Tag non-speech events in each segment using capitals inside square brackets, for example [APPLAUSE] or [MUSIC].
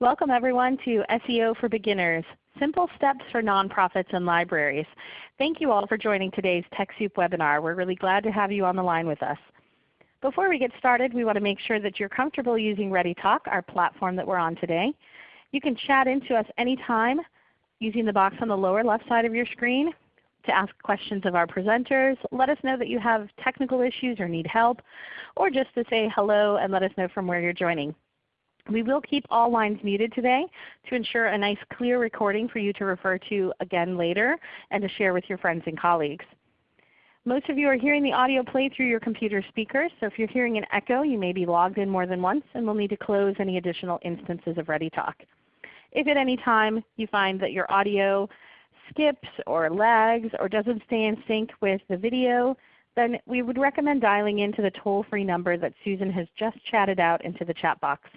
Welcome everyone to SEO for Beginners, Simple Steps for Nonprofits and Libraries. Thank you all for joining today's TechSoup webinar. We're really glad to have you on the line with us. Before we get started, we want to make sure that you're comfortable using ReadyTalk, our platform that we're on today. You can chat into us anytime using the box on the lower left side of your screen to ask questions of our presenters. Let us know that you have technical issues or need help, or just to say hello and let us know from where you're joining. We will keep all lines muted today to ensure a nice clear recording for you to refer to again later and to share with your friends and colleagues. Most of you are hearing the audio play through your computer speakers, so if you're hearing an echo you may be logged in more than once and will need to close any additional instances of ReadyTalk. If at any time you find that your audio skips or lags or doesn't stay in sync with the video, then we would recommend dialing into the toll-free number that Susan has just chatted out into the chat box.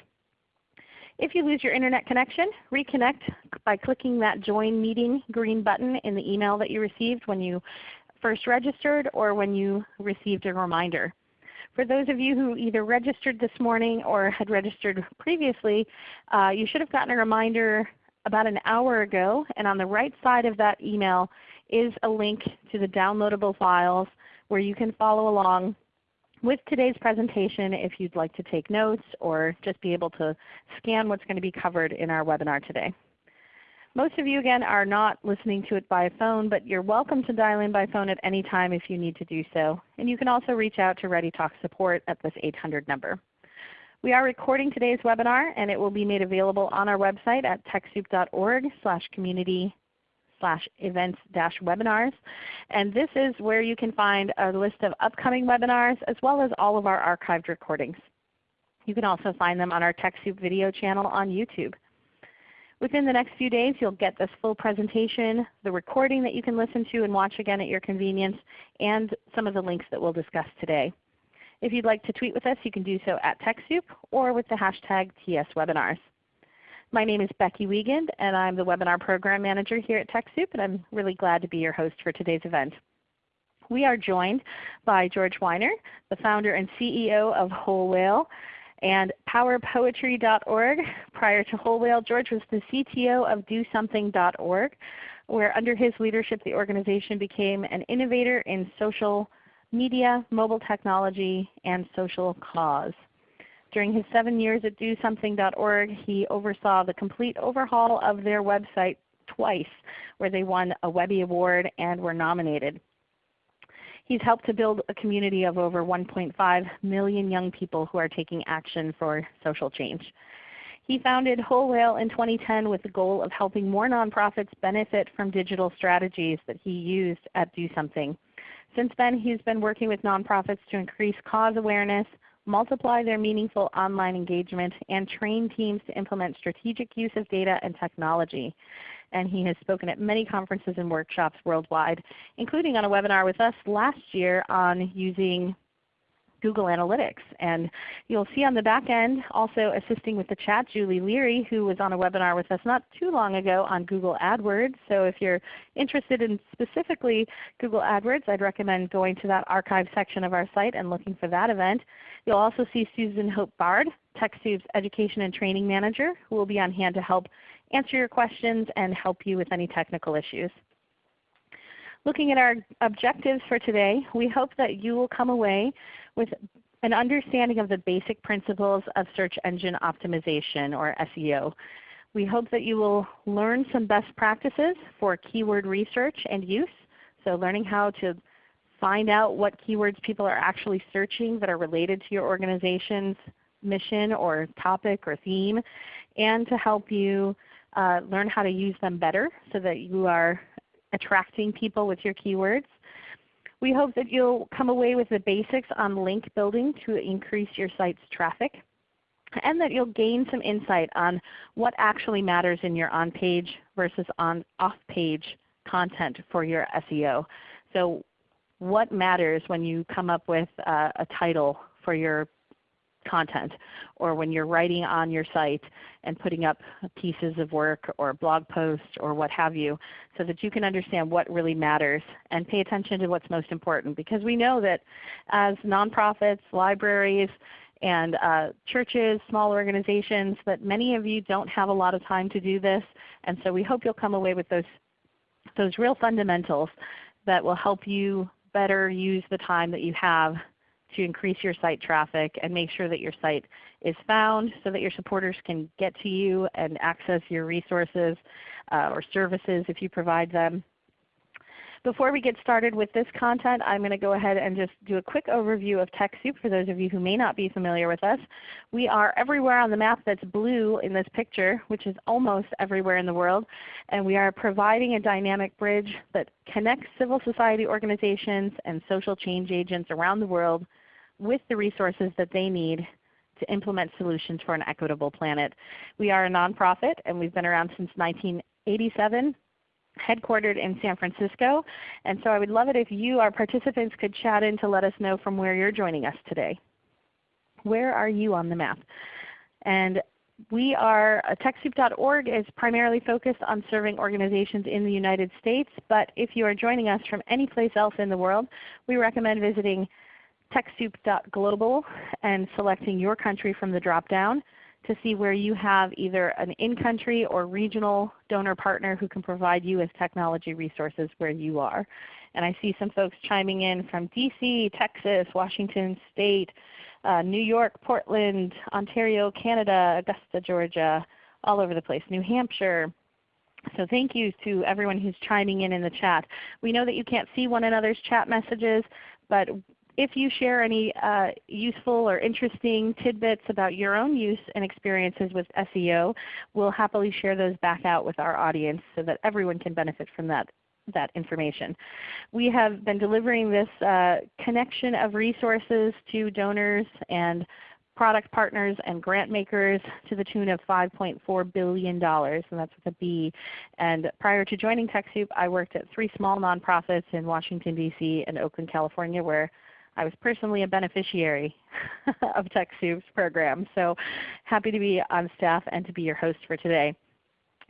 If you lose your Internet connection, reconnect by clicking that Join Meeting green button in the email that you received when you first registered or when you received a reminder. For those of you who either registered this morning or had registered previously, uh, you should have gotten a reminder about an hour ago, and on the right side of that email is a link to the downloadable files where you can follow along with today's presentation if you'd like to take notes or just be able to scan what's going to be covered in our webinar today. Most of you again are not listening to it by phone, but you're welcome to dial in by phone at any time if you need to do so. And you can also reach out to ReadyTalk support at this 800 number. We are recording today's webinar and it will be made available on our website at TechSoup.org community slash events dash webinars. And this is where you can find a list of upcoming webinars as well as all of our archived recordings. You can also find them on our TechSoup video channel on YouTube. Within the next few days you'll get this full presentation, the recording that you can listen to and watch again at your convenience, and some of the links that we'll discuss today. If you'd like to tweet with us, you can do so at TechSoup or with the hashtag TSWebinars. My name is Becky Wiegand and I'm the Webinar Program Manager here at TechSoup and I'm really glad to be your host for today's event. We are joined by George Weiner, the founder and CEO of Whole Whale and powerpoetry.org. Prior to Whole Whale, George was the CTO of DoSomething.org where under his leadership the organization became an innovator in social media, mobile technology, and social cause. During his seven years at DoSomething.org, he oversaw the complete overhaul of their website twice, where they won a Webby Award and were nominated. He's helped to build a community of over 1.5 million young people who are taking action for social change. He founded Whole Whale in 2010 with the goal of helping more nonprofits benefit from digital strategies that he used at Do Something. Since then he's been working with nonprofits to increase cause awareness, multiply their meaningful online engagement, and train teams to implement strategic use of data and technology. And he has spoken at many conferences and workshops worldwide, including on a webinar with us last year on using Google Analytics. And you'll see on the back end also assisting with the chat Julie Leary who was on a webinar with us not too long ago on Google AdWords. So if you're interested in specifically Google AdWords, I'd recommend going to that archive section of our site and looking for that event. You'll also see Susan Hope Bard, TechSoup's Education and Training Manager, who will be on hand to help answer your questions and help you with any technical issues. Looking at our objectives for today, we hope that you will come away with an understanding of the basic principles of search engine optimization or SEO. We hope that you will learn some best practices for keyword research and use. So learning how to find out what keywords people are actually searching that are related to your organization's mission or topic or theme, and to help you uh, learn how to use them better so that you are attracting people with your keywords. We hope that you'll come away with the basics on link building to increase your site's traffic and that you'll gain some insight on what actually matters in your on-page versus on off-page content for your SEO. So what matters when you come up with uh, a title for your content or when you're writing on your site and putting up pieces of work or blog posts or what have you so that you can understand what really matters and pay attention to what's most important because we know that as nonprofits, libraries, and uh, churches, small organizations, that many of you don't have a lot of time to do this. And so we hope you'll come away with those, those real fundamentals that will help you better use the time that you have to increase your site traffic and make sure that your site is found so that your supporters can get to you and access your resources uh, or services if you provide them. Before we get started with this content, I'm going to go ahead and just do a quick overview of TechSoup for those of you who may not be familiar with us. We are everywhere on the map that's blue in this picture, which is almost everywhere in the world. And we are providing a dynamic bridge that connects civil society organizations and social change agents around the world with the resources that they need to implement solutions for an equitable planet. We are a nonprofit and we've been around since 1987 headquartered in San Francisco. And so I would love it if you, our participants, could chat in to let us know from where you're joining us today. Where are you on the map? And we are, uh, TechSoup.org is primarily focused on serving organizations in the United States, but if you are joining us from any place else in the world, we recommend visiting TechSoup.global and selecting your country from the drop-down to see where you have either an in-country or regional donor partner who can provide you with technology resources where you are. And I see some folks chiming in from DC, Texas, Washington State, uh, New York, Portland, Ontario, Canada, Augusta, Georgia, all over the place, New Hampshire. So thank you to everyone who's chiming in in the chat. We know that you can't see one another's chat messages, but if you share any uh, useful or interesting tidbits about your own use and experiences with SEO, we'll happily share those back out with our audience so that everyone can benefit from that, that information. We have been delivering this uh, connection of resources to donors and product partners and grant makers to the tune of $5.4 billion, and that's with a B. And prior to joining TechSoup, I worked at three small nonprofits in Washington, D.C. and Oakland, California where I was personally a beneficiary [LAUGHS] of TechSoup's program. So happy to be on staff and to be your host for today.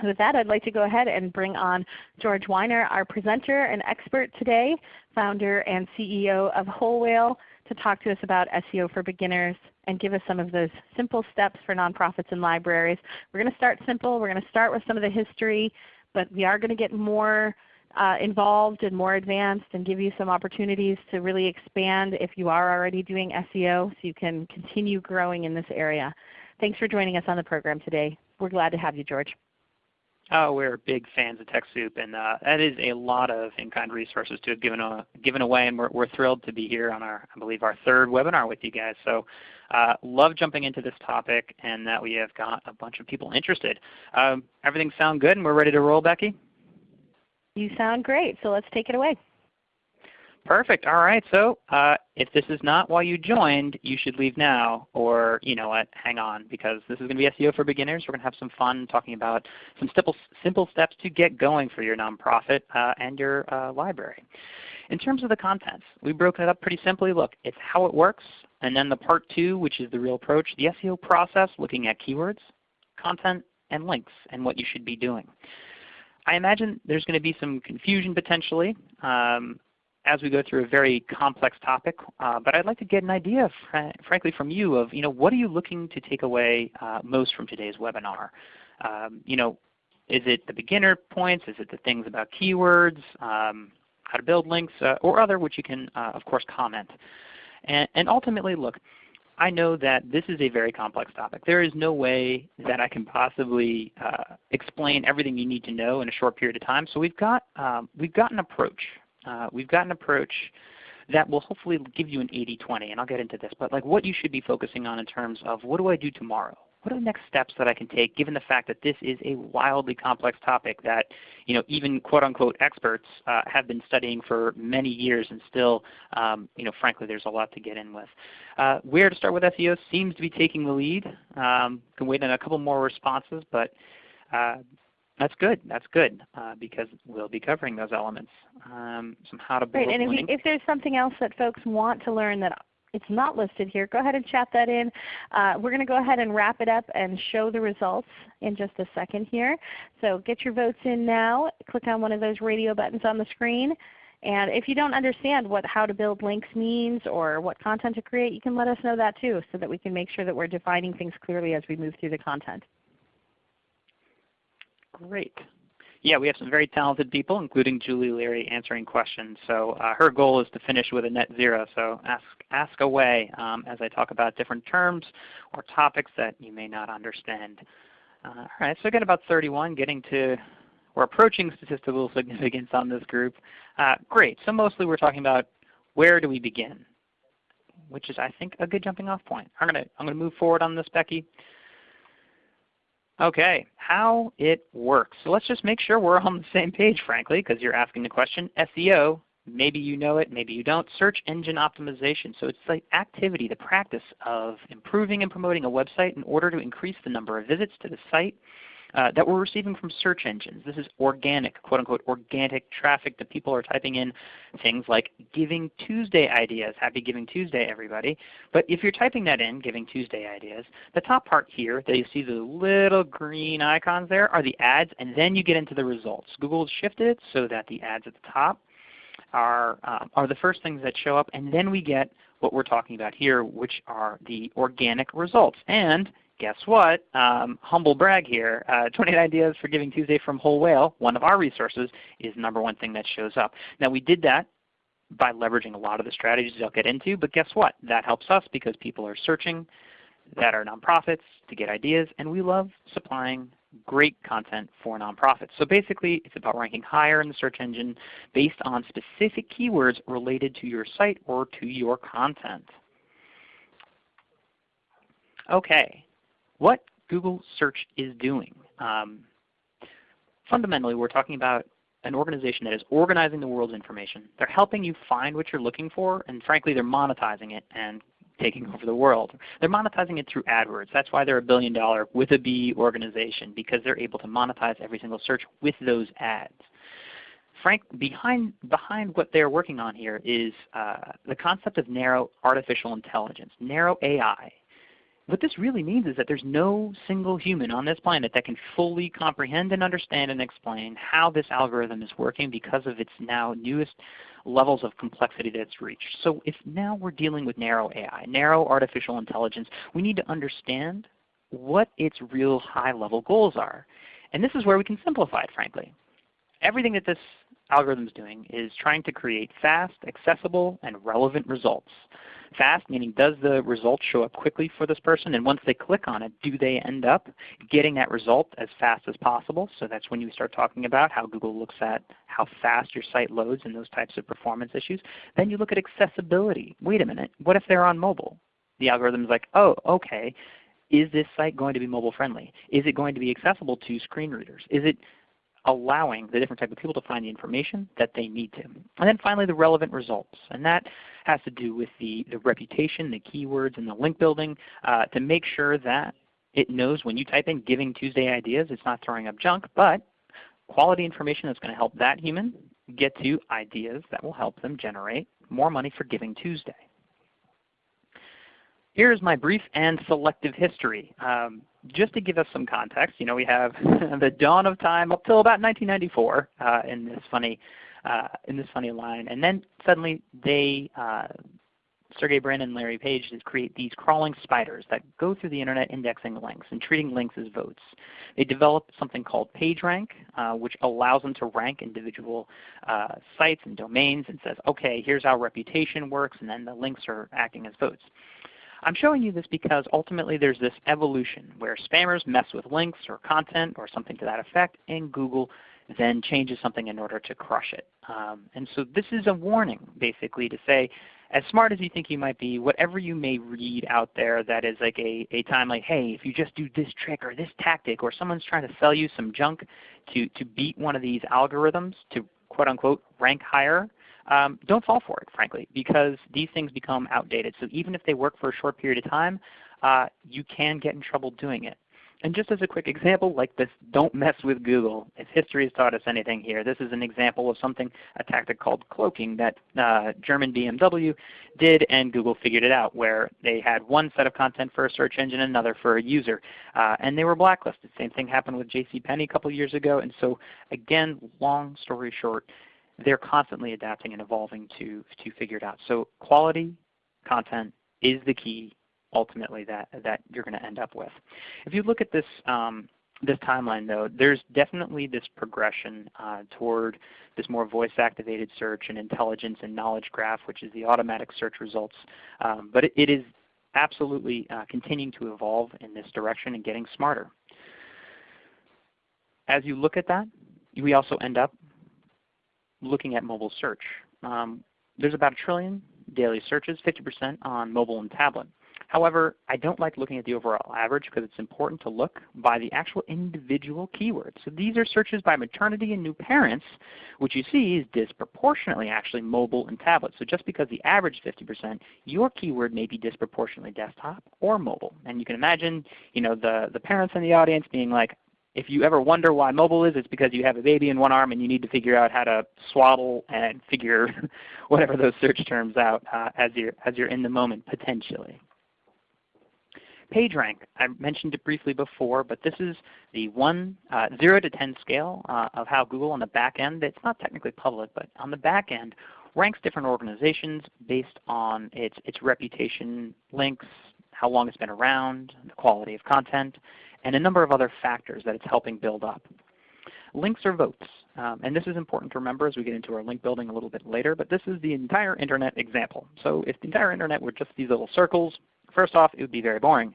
With that, I'd like to go ahead and bring on George Weiner, our presenter and expert today, founder and CEO of Whole Whale, to talk to us about SEO for beginners and give us some of those simple steps for nonprofits and libraries. We're going to start simple. We're going to start with some of the history, but we are going to get more uh, involved and more advanced and give you some opportunities to really expand if you are already doing SEO so you can continue growing in this area. Thanks for joining us on the program today. We're glad to have you, George. Oh, we're big fans of TechSoup, and uh, that is a lot of in-kind resources to have given, uh, given away, and we're, we're, thrilled to be here on our, I believe, our third webinar with you guys. So uh, love jumping into this topic and that we have got a bunch of people interested. Um, everything sound good and we're ready to roll, Becky? You sound great, so let's take it away. Perfect. All right. So uh, if this is not why you joined, you should leave now, or you know what, hang on, because this is going to be SEO for beginners. We're going to have some fun talking about some simple, simple steps to get going for your nonprofit uh, and your uh, library. In terms of the contents, we've broken it up pretty simply. Look, it's how it works, and then the part two, which is the real approach, the SEO process, looking at keywords, content, and links, and what you should be doing. I imagine there's going to be some confusion potentially um, as we go through a very complex topic. Uh, but I'd like to get an idea, fr frankly, from you of you know what are you looking to take away uh, most from today's webinar? Um, you know, is it the beginner points? Is it the things about keywords, um, how to build links, uh, or other which you can uh, of course comment? And, and ultimately, look, I know that this is a very complex topic. There is no way that I can possibly uh, explain everything you need to know in a short period of time. So we've got, um, we've got an approach. Uh, we've got an approach that will hopefully give you an 80-20, and I'll get into this. But like what you should be focusing on in terms of what do I do tomorrow? What are the next steps that I can take given the fact that this is a wildly complex topic that you know, even quote unquote experts uh, have been studying for many years and still um, you know, frankly there's a lot to get in with. Uh, where to start with SEO seems to be taking the lead. Um, can wait on a couple more responses, but uh, that's good. That's good uh, because we'll be covering those elements. Um, some how to build Great. And if, you, if, there's something else that folks want to learn that it's not listed here, go ahead and chat that in. Uh, we're going to go ahead and wrap it up and show the results in just a second here. So get your votes in now. Click on one of those radio buttons on the screen And if you don't understand what how to build links means or what content to create, you can let us know that too so that we can make sure that we're defining things clearly as we move through the content. Great. Yeah, we have some very talented people, including Julie Leary, answering questions. So uh, her goal is to finish with a net zero. So ask, ask away um, as I talk about different terms or topics that you may not understand. Uh, all right, so again about 31, getting to, we're approaching statistical significance on this group. Uh, great, so mostly we're talking about where do we begin, which is I think a good jumping off point. I'm to I'm going to move forward on this, Becky. Okay, how it works. So let's just make sure we're on the same page, frankly, because you're asking the question. SEO, maybe you know it, maybe you don't. Search engine optimization. So it's the activity, the practice of improving and promoting a website in order to increase the number of visits to the site uh, that we're receiving from search engines. This is organic, quote unquote, organic traffic that people are typing in things like Giving Tuesday ideas. Happy Giving Tuesday, everybody. But if you're typing that in, Giving Tuesday ideas, the top part here that you see the little green icons there are the ads, and then you get into the results. Google has shifted it so that the ads at the top are, um, are the first things that show up, and then we get what we're talking about here, which are the organic results. And guess what? Um, humble brag here. Uh, [LAUGHS] 28 ideas for Giving Tuesday from Whole Whale, one of our resources, is number one thing that shows up. Now we did that by leveraging a lot of the strategies I'll get into, but guess what? That helps us because people are searching that are nonprofits to get ideas, and we love supplying great content for nonprofits. So basically it's about ranking higher in the search engine based on specific keywords related to your site or to your content. Okay, what Google search is doing. Um, fundamentally, we're talking about an organization that is organizing the world's information. They're helping you find what you're looking for, and frankly, they're monetizing it and taking over the world. They're monetizing it through AdWords. That's why they're a billion dollar with a B organization, because they're able to monetize every single search with those ads. Frank, behind, behind what they're working on here is uh, the concept of narrow artificial intelligence, narrow AI what this really means is that there's no single human on this planet that can fully comprehend and understand and explain how this algorithm is working because of its now newest levels of complexity that it's reached. So if now we're dealing with narrow AI, narrow artificial intelligence, we need to understand what its real high-level goals are. And this is where we can simplify it, frankly. Everything that this algorithm is doing is trying to create fast, accessible, and relevant results. Fast meaning does the result show up quickly for this person? And once they click on it, do they end up getting that result as fast as possible? So that's when you start talking about how Google looks at how fast your site loads and those types of performance issues. Then you look at accessibility. Wait a minute, what if they're on mobile? The algorithm is like, oh, okay, is this site going to be mobile friendly? Is it going to be accessible to screen readers? Is it allowing the different type of people to find the information that they need to. And then finally the relevant results. And that has to do with the, the reputation, the keywords, and the link building uh, to make sure that it knows when you type in Giving Tuesday ideas, it's not throwing up junk, but quality information that's going to help that human get to ideas that will help them generate more money for Giving Tuesday. Here's my brief and selective history. Um, just to give us some context, you know, we have [LAUGHS] the dawn of time up till about 1994 uh, in this funny uh, in this funny line, and then suddenly they uh, Sergey Brin and Larry Page create these crawling spiders that go through the Internet indexing links and treating links as votes. They developed something called PageRank, uh, which allows them to rank individual uh, sites and domains and says, okay, here's how reputation works, and then the links are acting as votes. I'm showing you this because ultimately there's this evolution where spammers mess with links or content or something to that effect, and Google then changes something in order to crush it. Um, and so this is a warning basically to say, as smart as you think you might be, whatever you may read out there that is like a, a time like, hey, if you just do this trick or this tactic or someone's trying to sell you some junk to, to beat one of these algorithms to quote unquote rank higher, um, don't fall for it, frankly, because these things become outdated. So even if they work for a short period of time, uh, you can get in trouble doing it. And just as a quick example, like this don't mess with Google, if history has taught us anything here, this is an example of something, a tactic called cloaking that uh, German BMW did and Google figured it out where they had one set of content for a search engine and another for a user. Uh, and they were blacklisted. Same thing happened with JCPenney a couple years ago. And so again, long story short, they're constantly adapting and evolving to, to figure it out. So quality content is the key ultimately that, that you're going to end up with. If you look at this, um, this timeline though, there's definitely this progression uh, toward this more voice-activated search and intelligence and knowledge graph, which is the automatic search results. Um, but it, it is absolutely uh, continuing to evolve in this direction and getting smarter. As you look at that, we also end up looking at mobile search. Um, there's about a trillion daily searches, 50% on mobile and tablet. However, I don't like looking at the overall average because it's important to look by the actual individual keywords. So these are searches by maternity and new parents, which you see is disproportionately actually mobile and tablet. So just because the average 50%, your keyword may be disproportionately desktop or mobile. And you can imagine you know, the, the parents in the audience being like, if you ever wonder why mobile is, it's because you have a baby in one arm and you need to figure out how to swaddle and [LAUGHS] figure [LAUGHS] whatever those search terms out uh, as, you're, as you're in the moment potentially. PageRank, I mentioned it briefly before, but this is the one, uh, 0 to 10 scale uh, of how Google on the back end, it's not technically public, but on the back end, ranks different organizations based on its, its reputation, links, how long it's been around, the quality of content, and a number of other factors that it's helping build up. Links are votes. Um, and this is important to remember as we get into our link building a little bit later, but this is the entire Internet example. So if the entire Internet were just these little circles, first off, it would be very boring.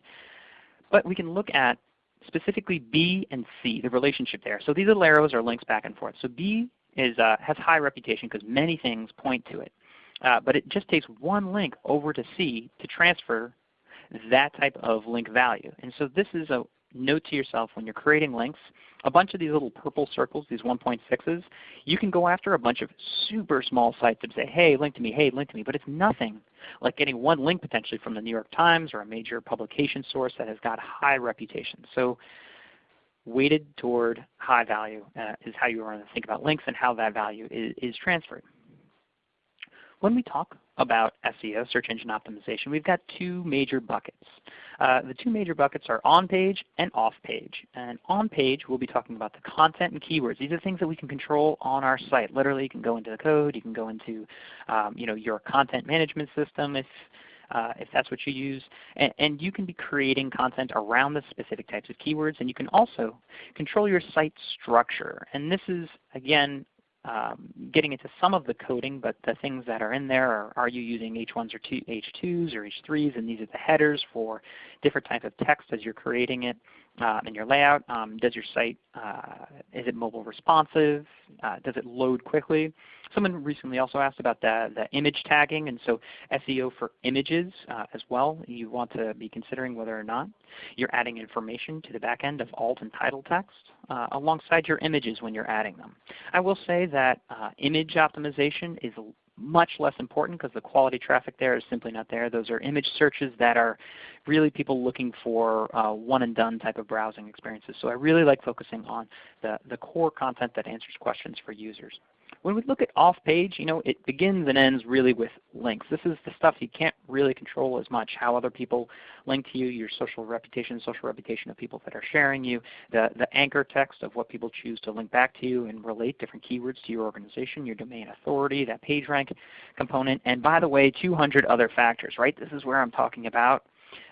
But we can look at specifically B and C, the relationship there. So these little arrows are links back and forth. So B is, uh, has high reputation because many things point to it. Uh, but it just takes one link over to C to transfer that type of link value. And so this is a note to yourself when you're creating links, a bunch of these little purple circles, these 1.6s, you can go after a bunch of super small sites and say, hey, link to me, hey, link to me. But it's nothing like getting one link potentially from the New York Times or a major publication source that has got high reputation. So weighted toward high value uh, is how you want to think about links and how that value is, is transferred. When we talk about SEO, search engine optimization, we've got two major buckets. Uh, the two major buckets are on-page and off-page. And on-page, we'll be talking about the content and keywords. These are things that we can control on our site. Literally, you can go into the code. You can go into um, you know, your content management system if, uh, if that's what you use. And, and, you can be creating content around the specific types of keywords. And you can also control your site structure. And this is, again, um, getting into some of the coding, but the things that are in there are, are you using H1s or H2s or H3s, and these are the headers for different types of text as you're creating it uh, in your layout. Um, does your site, uh, is it mobile responsive? Uh, does it load quickly? Someone recently also asked about the, the image tagging, and so SEO for images uh, as well. You want to be considering whether or not you're adding information to the back end of alt and title text uh, alongside your images when you're adding them. I will say that uh, image optimization is much less important because the quality traffic there is simply not there. Those are image searches that are really people looking for uh, one and done type of browsing experiences. So I really like focusing on the, the core content that answers questions for users. When we look at off-page, you know, it begins and ends really with links. This is the stuff you can't really control as much, how other people link to you, your social reputation, social reputation of people that are sharing you, the, the anchor text of what people choose to link back to you and relate different keywords to your organization, your domain authority, that PageRank component, and by the way, 200 other factors, right? This is where I'm talking about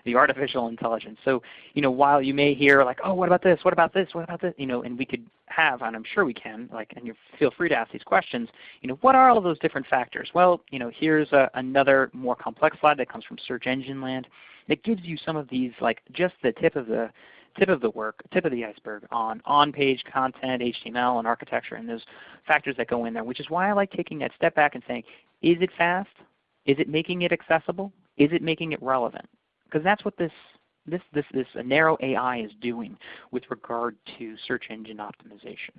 the artificial intelligence. So you know, while you may hear like, oh, what about this? What about this? What about this? You know, and we could have, and I'm sure we can, like, and you feel free to ask these questions. You know, what are all those different factors? Well, you know, here's a, another more complex slide that comes from Search Engine Land that gives you some of these, like, just the tip of the tip of the work, tip of the iceberg on on-page content, HTML, and architecture, and those factors that go in there, which is why I like taking that step back and saying, is it fast? Is it making it accessible? Is it making it relevant? Because that's what this, this, this, this narrow AI is doing with regard to search engine optimization.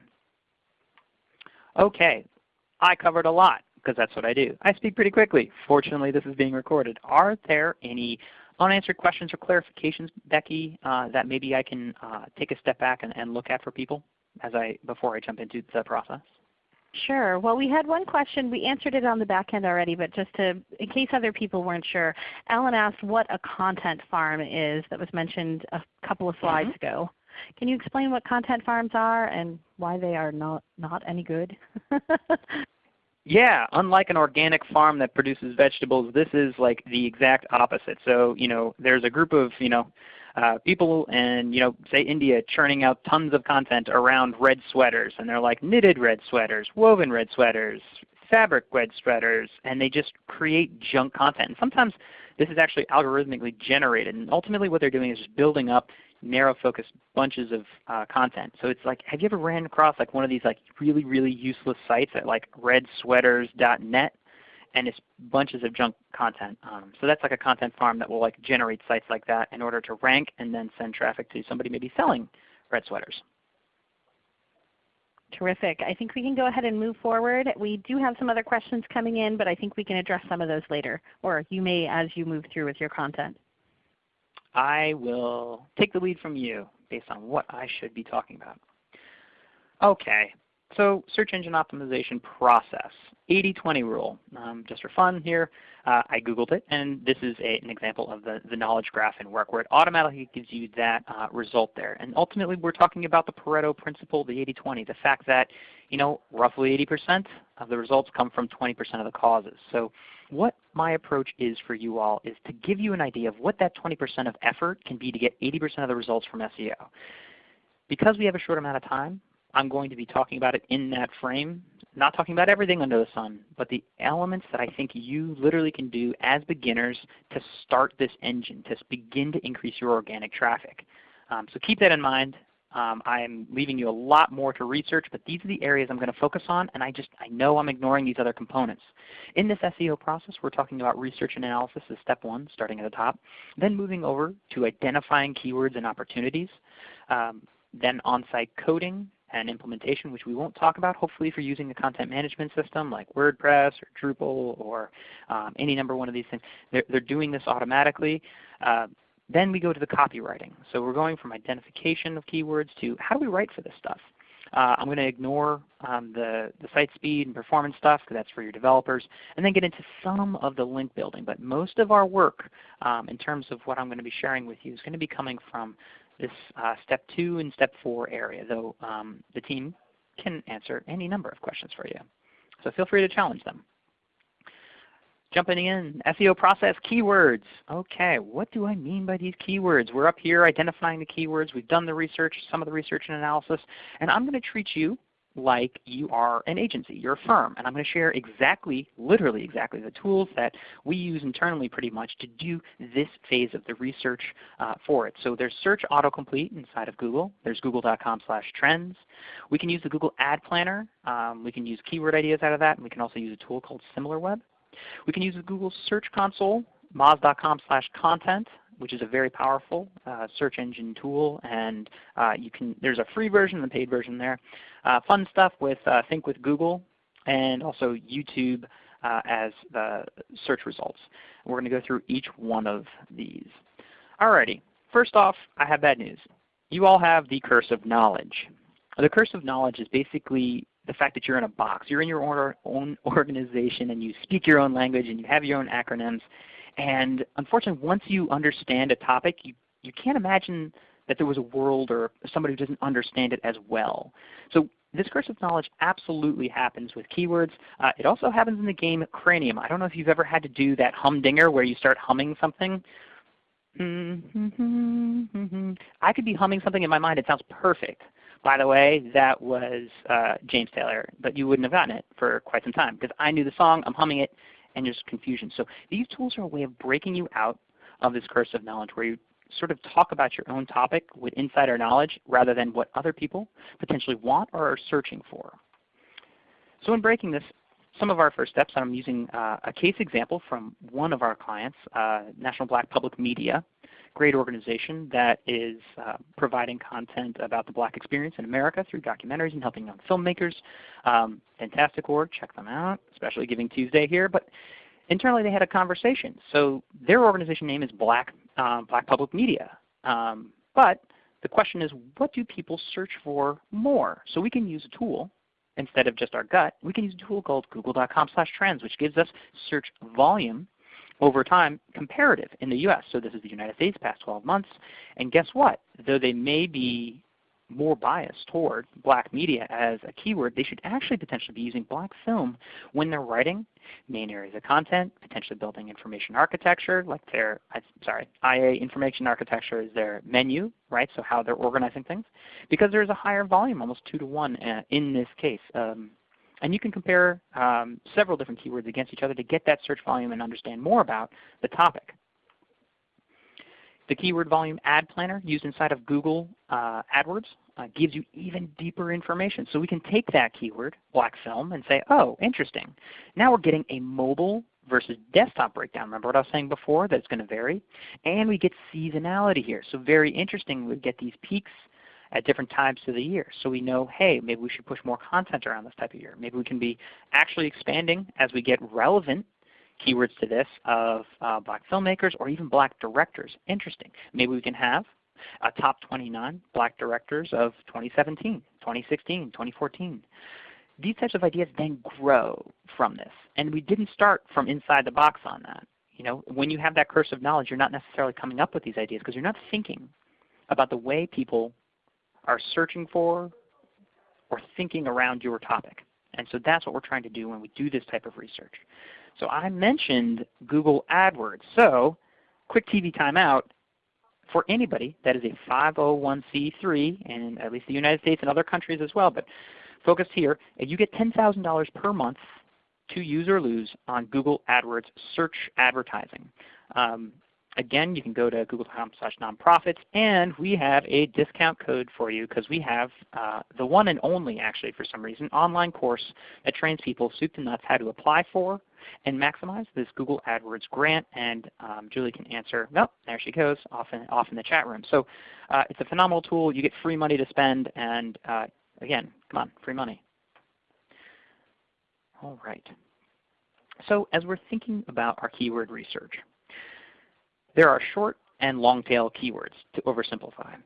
Okay, I covered a lot because that's what I do. I speak pretty quickly. Fortunately, this is being recorded. Are there any unanswered questions or clarifications, Becky, uh, that maybe I can uh, take a step back and, and, look at for people as I before I jump into the process? Sure. Well, we had one question. We answered it on the back end already, but just to, in case other people weren't sure, Alan asked what a content farm is that was mentioned a couple of slides mm -hmm. ago. Can you explain what content farms are and why they are not, not any good? [LAUGHS] Yeah, unlike an organic farm that produces vegetables, this is like the exact opposite. So you know, there's a group of you know uh, people in you know say India churning out tons of content around red sweaters, and they're like knitted red sweaters, woven red sweaters, fabric red sweaters, and they just create junk content. And sometimes this is actually algorithmically generated, and ultimately what they're doing is just building up narrow focused bunches of uh, content. So it's like, have you ever ran across like one of these like really, really useless sites at like redsweaters.net? And it's bunches of junk content. Um, so that's like a content farm that will like generate sites like that in order to rank and then send traffic to somebody maybe selling red sweaters. Terrific. I think we can go ahead and move forward. We do have some other questions coming in, but I think we can address some of those later, or you may as you move through with your content. I will take the lead from you based on what I should be talking about. Okay, so search engine optimization process, 80-20 rule. Um, just for fun here, uh, I Googled it, and this is a, an example of the, the knowledge graph in Work where it automatically gives you that uh, result there. And ultimately we're talking about the Pareto principle, the 80-20, the fact that you know, roughly 80% of the results come from 20% of the causes. So what my approach is for you all is to give you an idea of what that 20% of effort can be to get 80% of the results from SEO. Because we have a short amount of time, I'm going to be talking about it in that frame, not talking about everything under the sun, but the elements that I think you literally can do as beginners to start this engine, to begin to increase your organic traffic. Um, so keep that in mind. Um, I'm leaving you a lot more to research, but these are the areas I'm going to focus on, and I just I know I'm ignoring these other components. In this SEO process, we're talking about research and analysis as step one, starting at the top, then moving over to identifying keywords and opportunities, um, then on-site coding, and implementation, which we won't talk about hopefully if you're using a content management system like WordPress or Drupal or um, any number one of these things. They're, they're doing this automatically. Uh, then we go to the copywriting. So we're going from identification of keywords to how do we write for this stuff. Uh, I'm going to ignore um, the, the site speed and performance stuff because that's for your developers, and then get into some of the link building. But most of our work um, in terms of what I'm going to be sharing with you is going to be coming from this uh, step 2 and step 4 area, though um, the team can answer any number of questions for you. So feel free to challenge them. Jumping in, SEO process keywords. Okay, what do I mean by these keywords? We're up here identifying the keywords. We've done the research, some of the research and analysis, and I'm going to treat you like you are an agency, you're a firm. And I'm going to share exactly, literally exactly, the tools that we use internally pretty much to do this phase of the research uh, for it. So there's search autocomplete inside of Google. There's google.com slash trends. We can use the Google Ad Planner. Um, we can use keyword ideas out of that. And we can also use a tool called SimilarWeb. We can use the Google Search Console, moz.com slash content which is a very powerful uh, search engine tool. And uh, you can, there's a free version and a paid version there. Uh, fun stuff with uh, Think with Google and also YouTube as the search results. we're going to go through each one of these. Alrighty, first off, I have bad news. You all have the curse of knowledge. The curse of knowledge is basically the fact that you're in a box. You're in your own [LAUGHS] organization and you speak your own language and you have your own acronyms and unfortunately, once you understand a topic, you, you can't imagine that there was a world or somebody who doesn't understand it as well. So this curse of knowledge absolutely happens with keywords. Uh, it also happens in the game Cranium. I don't know if you've ever had to do that humdinger where you start humming something. [LAUGHS] I could be humming something in my mind. It sounds perfect. By the way, that was uh, James Taylor, but you wouldn't have gotten it for quite some time because I knew the song, I'm humming it, and there's confusion. So these tools are a way of breaking you out of this curse of knowledge where you sort of talk about your own topic with insider knowledge rather than what other people potentially want or are searching for. So in breaking this, some of our first steps, I'm using uh, a case example from one of our clients, uh, National Black Public Media great organization that is uh, providing content about the black experience in America through documentaries and helping young filmmakers. Um, fantastic org, check them out, especially Giving Tuesday here. But internally they had a conversation. So their organization name is Black, um, Black Public Media. Um, but the question is, what do people search for more? So we can use a tool instead of just our gut. We can use a tool called google.com trends, which gives us search volume over time comparative in the US. So this is the United States past 12 months. And guess what? Though they may be more bias toward black media as a keyword, they should actually potentially be using black film when they're writing main areas of content, potentially building information architecture, like their, I'm sorry, IA information architecture is their menu, right? So how they're organizing things. Because there's a higher volume, almost 2 to 1 uh, in this case. Um, and you can compare um, several different keywords against each other to get that search volume and understand more about the topic. The keyword volume ad planner used inside of Google uh, AdWords uh, gives you even deeper information. So we can take that keyword, black film, and say, oh, interesting. Now we're getting a mobile versus desktop breakdown. Remember what I was saying before, that it's going to vary? And we get seasonality here. So very interesting, we get these peaks at different times of the year. So we know, hey, maybe we should push more content around this type of year. Maybe we can be actually expanding as we get relevant keywords to this of uh, black filmmakers or even black directors. Interesting. Maybe we can have a top 29 black directors of 2017, 2016, 2014. These types of ideas then grow from this. And we didn't start from inside the box on that. You know, when you have that curse of knowledge, you're not necessarily coming up with these ideas because you're not thinking about the way people are searching for or thinking around your topic. And so that's what we're trying to do when we do this type of research. So I mentioned Google AdWords. So quick TV timeout for anybody that is a 501c3 in at least the United States and other countries as well, but focused here, you get $10,000 per month to use or lose on Google AdWords search advertising. Um, Again, you can go to google.com slash nonprofits, and we have a discount code for you because we have uh, the one and only, actually for some reason, online course that trains people soup to nuts how to apply for and maximize this Google AdWords grant. And um, Julie can answer, nope, there she goes, off in, off in the chat room. So uh, it's a phenomenal tool. You get free money to spend, and uh, again, come on, free money. All right. So as we're thinking about our keyword research, there are short and long tail keywords to oversimplify.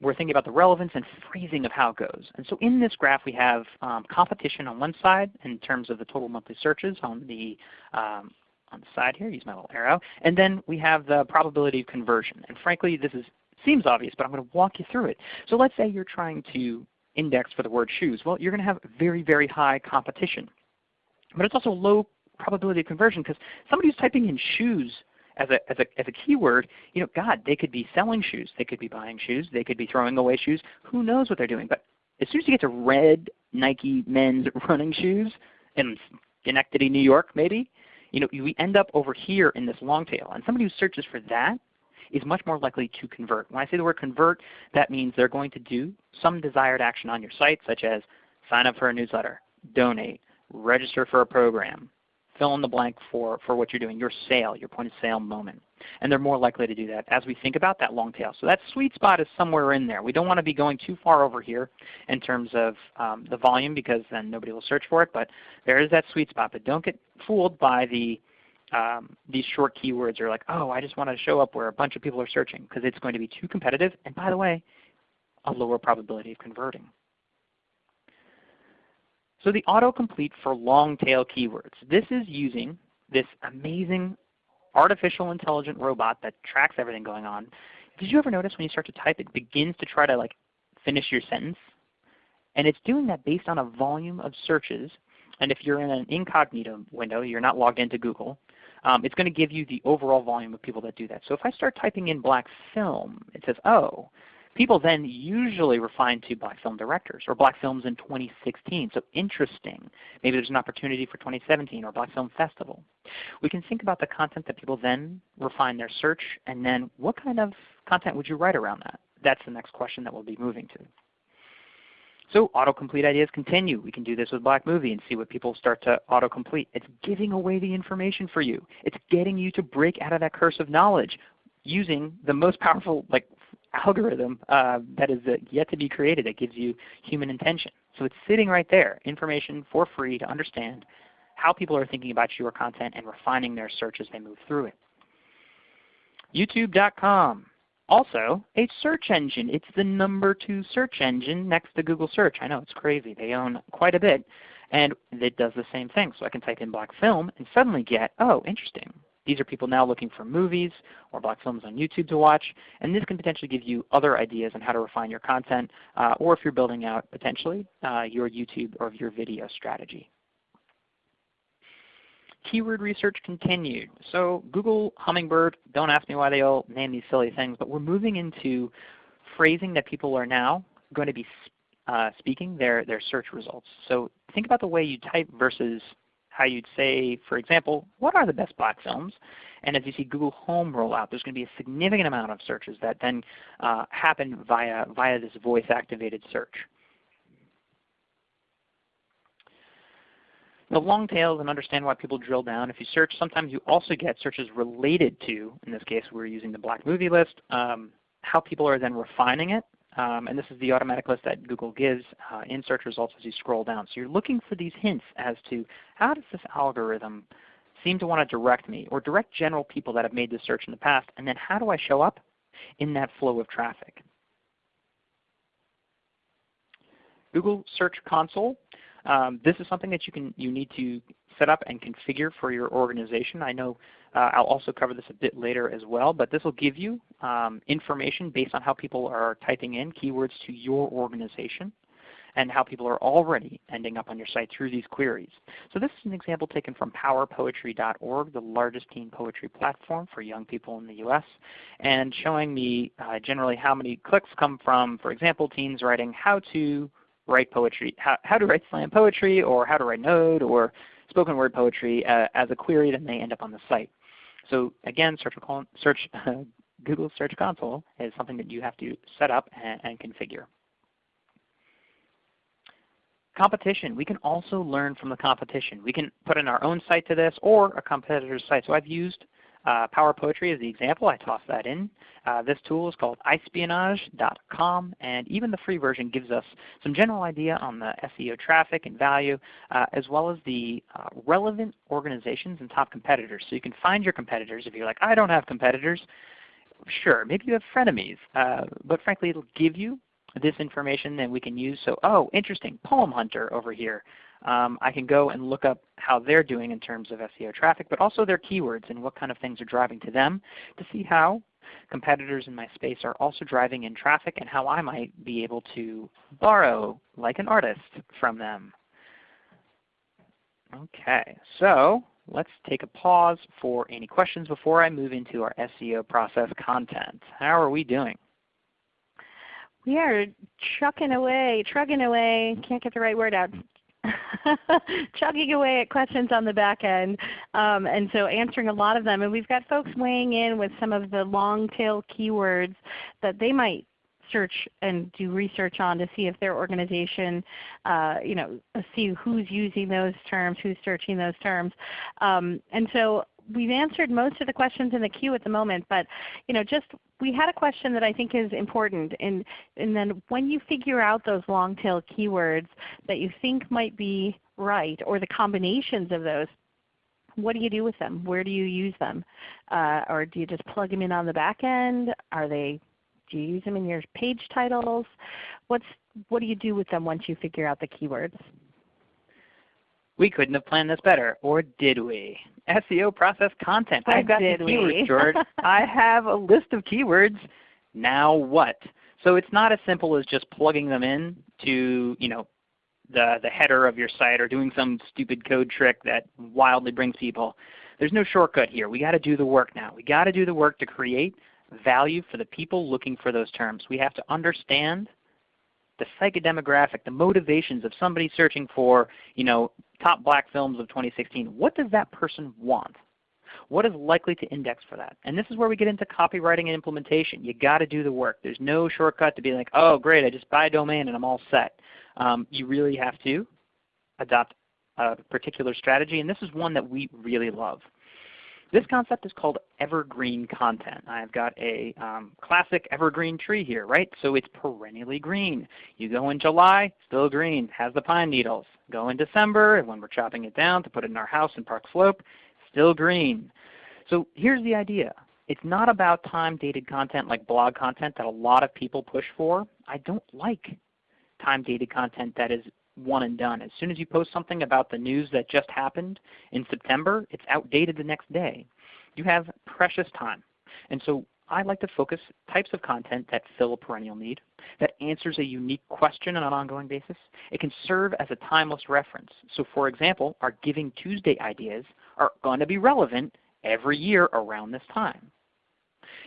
We're thinking about the relevance and phrasing of how it goes. And so in this graph we have um, competition on one side in terms of the total monthly searches on the um, on the side here, use my little arrow. And then we have the probability of conversion. And frankly, this is, seems obvious, but I'm going to walk you through it. So let's say you're trying to index for the word shoes. Well, you're going to have very, very high competition. But it's also low probability of conversion because somebody who's typing in shoes as a, as, a, as a keyword, you know, God, they could be selling shoes. They could be buying shoes. They could be throwing away shoes. Who knows what they're doing? But as soon as you get to red Nike men's [LAUGHS] running shoes in Schenectady, New York maybe, you know, we end up over here in this long tail. And somebody who searches for that is much more likely to convert. When I say the word convert, that means they're going to do some desired action on your site, such as sign up for a newsletter, donate, register for a program, fill in the blank for, for what you're doing, your sale, your point of sale moment. And they're more likely to do that as we think about that long tail. So that sweet spot is somewhere in there. We don't want to be going too far over here in terms of um, the volume because then nobody will search for it. But there is that sweet spot. But don't get fooled by the um, these short keywords are like, oh, I just want to show up where a bunch of people are searching because it's going to be too competitive. And by the way, a lower probability of converting. So the autocomplete for long tail keywords. This is using this amazing artificial intelligent robot that tracks everything going on. Did you ever notice when you start to type it begins to try to like finish your sentence? And it's doing that based on a volume of searches. And if you're in an incognito window, you're not logged into Google, um, it's going to give you the overall volume of people that do that. So if I start typing in black film, it says, oh, People then usually refine to black film directors or black films in 2016. So interesting. Maybe there's an opportunity for 2017 or Black Film Festival. We can think about the content that people then refine their search and then what kind of content would you write around that? That's the next question that we'll be moving to. So autocomplete ideas continue. We can do this with Black Movie and see what people start to autocomplete. It's giving away the information for you. It's getting you to break out of that curse of knowledge using the most powerful like algorithm uh, that is yet to be created that gives you human intention. So it's sitting right there, information for free to understand how people are thinking about your content and refining their search as they move through it. YouTube.com, also a search engine. It's the number two search engine next to Google Search. I know, it's crazy. They own quite a bit. And it does the same thing. So I can type in black film and suddenly get, oh, interesting. These are people now looking for movies or black films on YouTube to watch, and this can potentially give you other ideas on how to refine your content, uh, or if you're building out potentially uh, your YouTube or your video strategy. Keyword research continued. So Google, Hummingbird, don't ask me why they all name these silly things, but we're moving into phrasing that people are now going to be uh, speaking their, their search results. So think about the way you type versus how you'd say, for example, what are the best black films? And as you see Google Home roll out, there's going to be a significant amount of searches that then uh, happen via, via this voice-activated search. The long tails and understand why people drill down. If you search, sometimes you also get searches related to, in this case we're using the black movie list, um, how people are then refining it um, and this is the automatic list that Google gives uh, in search results as you scroll down. So you're looking for these hints as to how does this algorithm seem to want to direct me or direct general people that have made this search in the past, and then how do I show up in that flow of traffic? Google Search Console. Um, this is something that you can you need to set up and configure for your organization. I know uh, I'll also cover this a bit later as well, but this will give you um, information based on how people are typing in keywords to your organization and how people are already ending up on your site through these queries. So this is an example taken from powerpoetry.org, the largest teen poetry platform for young people in the US, and showing me uh, generally how many clicks come from, for example, teens writing how to write poetry, how, how to write slam poetry, or how to write node, or spoken word poetry uh, as a query, then they end up on the site. So again, search, search [LAUGHS] Google Search Console is something that you have to set up and, and configure. Competition. We can also learn from the competition. We can put in our own site to this or a competitor's site. So I've used uh, Power Poetry is the example. I tossed that in. Uh, this tool is called iSpionage.com, and even the free version gives us some general idea on the SEO traffic and value, uh, as well as the uh, relevant organizations and top competitors. So you can find your competitors if you're like, I don't have competitors. Sure, maybe you have frenemies, uh, but frankly it will give you this information that we can use. So, oh, interesting, Poem Hunter over here um, I can go and look up how they're doing in terms of SEO traffic, but also their keywords and what kind of things are driving to them to see how competitors in my space are also driving in traffic and how I might be able to borrow like an artist from them. Okay, so let's take a pause for any questions before I move into our SEO process content. How are we doing? We are trucking away, trucking away, can't get the right word out, [LAUGHS] chugging away at questions on the back end, um, and so answering a lot of them. And we've got folks weighing in with some of the long tail keywords that they might search and do research on to see if their organization, uh, you know, see who's using those terms, who's searching those terms. Um, and so we've answered most of the questions in the queue at the moment, but you know, just we had a question that I think is important, and, and then when you figure out those long tail keywords that you think might be right, or the combinations of those, what do you do with them? Where do you use them? Uh, or do you just plug them in on the back end? Are they, do you use them in your page titles? What's, what do you do with them once you figure out the keywords? We couldn't have planned this better, or did we? SEO process content. I've got the keywords, George. [LAUGHS] I have a list of keywords. Now what? So it's not as simple as just plugging them in to you know, the, the header of your site or doing some stupid code trick that wildly brings people. There's no shortcut here. we got to do the work now. we got to do the work to create value for the people looking for those terms. We have to understand the psychodemographic, the motivations of somebody searching for you know, top black films of 2016. What does that person want? What is likely to index for that? And this is where we get into copywriting and implementation. you got to do the work. There's no shortcut to be like, oh great, I just buy a domain and I'm all set. Um, you really have to adopt a particular strategy, and this is one that we really love. This concept is called evergreen content. I've got a um, classic evergreen tree here, right? So it's perennially green. You go in July, still green, has the pine needles. Go in December, and when we're chopping it down to put it in our house in Park Slope, still green. So here's the idea. It's not about time-dated content like blog content that a lot of people push for. I don't like time-dated content that is one and done. As soon as you post something about the news that just happened in September, it's outdated the next day. you have precious time. And so I like to focus types of content that fill a perennial need, that answers a unique question on an ongoing basis. It can serve as a timeless reference. So for example, our Giving Tuesday ideas are going to be relevant every year around this time.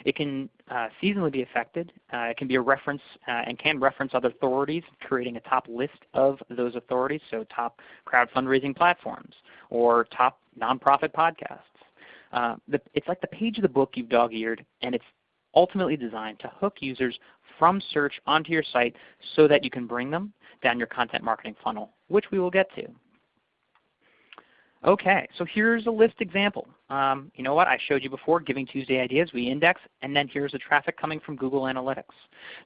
It can uh, seasonally be affected. Uh, it can be a reference uh, and can reference other authorities, creating a top list of those authorities, so top crowd fundraising platforms or top nonprofit podcasts. Uh, the, it's like the page of the book you've dog-eared, and it's ultimately designed to hook users from search onto your site so that you can bring them down your content marketing funnel, which we will get to. Okay, so here's a list example. Um, you know what? I showed you before Giving Tuesday ideas. We index, and then here's the traffic coming from Google Analytics.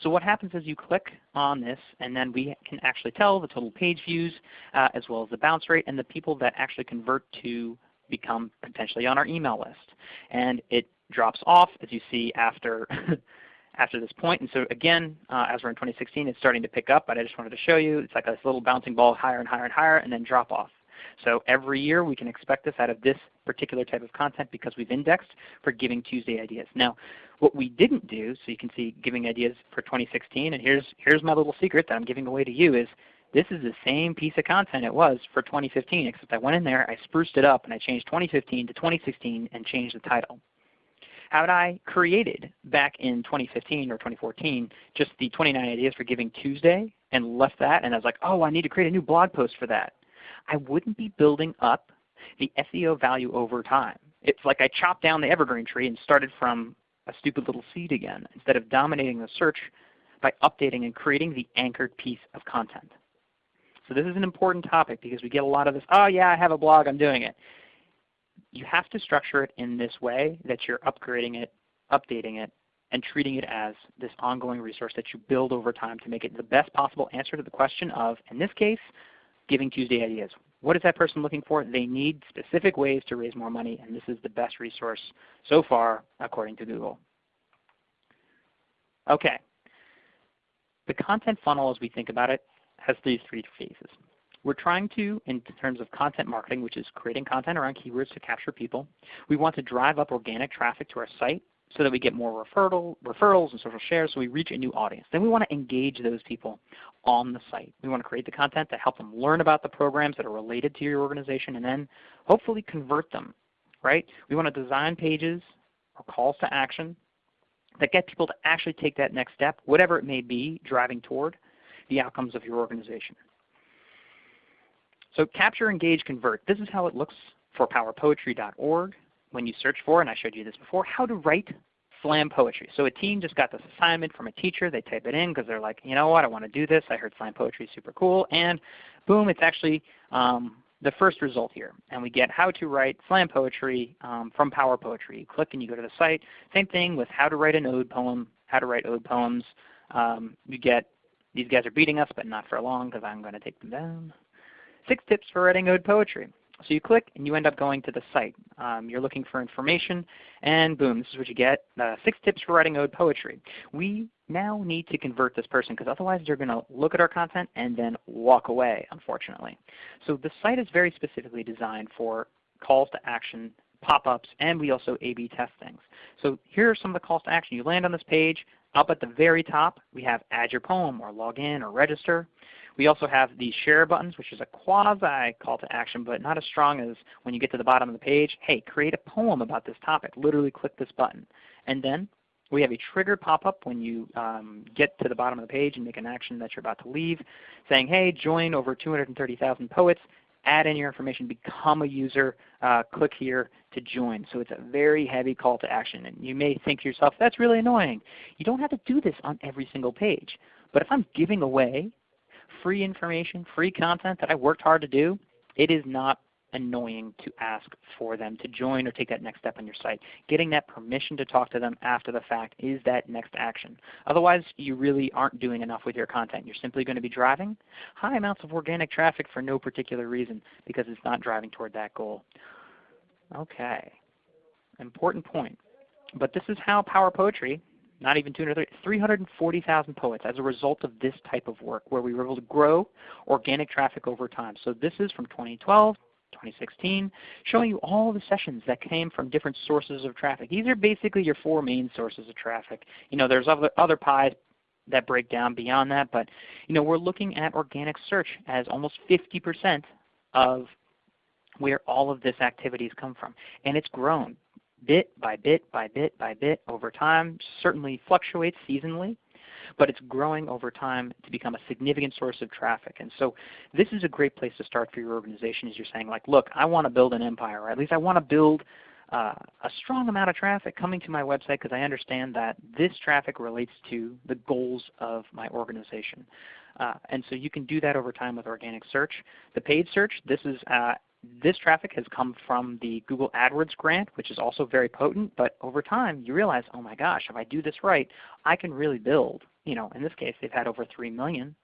So what happens is you click on this, and then we can actually tell the total page views, uh, as well as the bounce rate, and the people that actually convert to become potentially on our email list. And it drops off, as you see, after [LAUGHS] after this point. And so again, uh, as we're in 2016, it's starting to pick up, but I just wanted to show you. It's like this little bouncing ball higher and higher and higher, and then drop off. So every year we can expect this out of this particular type of content because we've indexed for Giving Tuesday ideas. Now, what we didn't do, so you can see Giving Ideas for 2016, and here's, here's my little secret that I'm giving away to you is this is the same piece of content it was for 2015, except I went in there, I spruced it up, and I changed 2015 to 2016 and changed the title. How had I created back in 2015 or 2014 just the 29 ideas for Giving Tuesday and left that, and I was like, oh, I need to create a new blog post for that. I wouldn't be building up the SEO value over time. It's like I chopped down the evergreen tree and started from a stupid little seed again instead of dominating the search by updating and creating the anchored piece of content. So this is an important topic because we get a lot of this, oh yeah, I have a blog, I'm doing it. You have to structure it in this way that you're upgrading it, updating it, and treating it as this ongoing resource that you build over time to make it the best possible answer to the question of, in this case, Giving Tuesday ideas. What is that person looking for? They need specific ways to raise more money, and this is the best resource so far according to Google. Okay. The content funnel as we think about it has these three phases. We're trying to, in terms of content marketing, which is creating content around keywords to capture people, we want to drive up organic traffic to our site so that we get more referral, referrals and social shares so we reach a new audience. Then we want to engage those people on the site. We want to create the content to help them learn about the programs that are related to your organization and then hopefully convert them. Right? We want to design pages or calls to action that get people to actually take that next step, whatever it may be, driving toward the outcomes of your organization. So capture, engage, convert. This is how it looks for powerpoetry.org when you search for, and I showed you this before, how to write slam poetry. So a team just got this assignment from a teacher. They type it in because they're like, you know what, I want to do this. I heard slam poetry is super cool. And boom, it's actually um, the first result here. And we get how to write slam poetry um, from Power Poetry. You click and you go to the site. Same thing with how to write an ode poem, how to write ode poems. Um, you get, these guys are beating us, but not for long because I'm going to take them down. Six tips for writing ode poetry. So you click and you end up going to the site. Um, you're looking for information and boom, this is what you get. Uh, six tips for writing ode poetry. We now need to convert this person because otherwise they're going to look at our content and then walk away unfortunately. So the site is very specifically designed for calls to action, pop-ups, and we also A-B test things. So here are some of the calls to action. You land on this page. Up at the very top we have add your poem or log in or register. We also have the share buttons, which is a quasi call to action, but not as strong as when you get to the bottom of the page. Hey, create a poem about this topic. Literally click this button. And then we have a trigger pop-up when you um, get to the bottom of the page and make an action that you're about to leave, saying, hey, join over 230,000 poets, add in your information, become a user, uh, click here to join. So it's a very heavy call to action. And you may think to yourself, that's really annoying. You don't have to do this on every single page. But if I'm giving away free information, free content that I worked hard to do, it is not annoying to ask for them to join or take that next step on your site. Getting that permission to talk to them after the fact is that next action. Otherwise, you really aren't doing enough with your content. You're simply going to be driving high amounts of organic traffic for no particular reason because it's not driving toward that goal. Okay, important point. But this is how Power Poetry not even 230, 340,000 poets as a result of this type of work where we were able to grow organic traffic over time. So this is from 2012 2016, showing you all the sessions that came from different sources of traffic. These are basically your four main sources of traffic. You know, there's other, other pies that break down beyond that, but you know, we're looking at organic search as almost 50% of where all of this activities come from. And it's grown bit by bit by bit by bit over time, certainly fluctuates seasonally, but it's growing over time to become a significant source of traffic. And so this is a great place to start for your organization as you're saying like, look, I want to build an empire, or at least I want to build uh, a strong amount of traffic coming to my website because I understand that this traffic relates to the goals of my organization. Uh, and so you can do that over time with organic search. The paid search, this is uh, this traffic has come from the Google AdWords grant, which is also very potent, but over time you realize, oh my gosh, if I do this right, I can really build. You know, in this case, they've had over 3 million.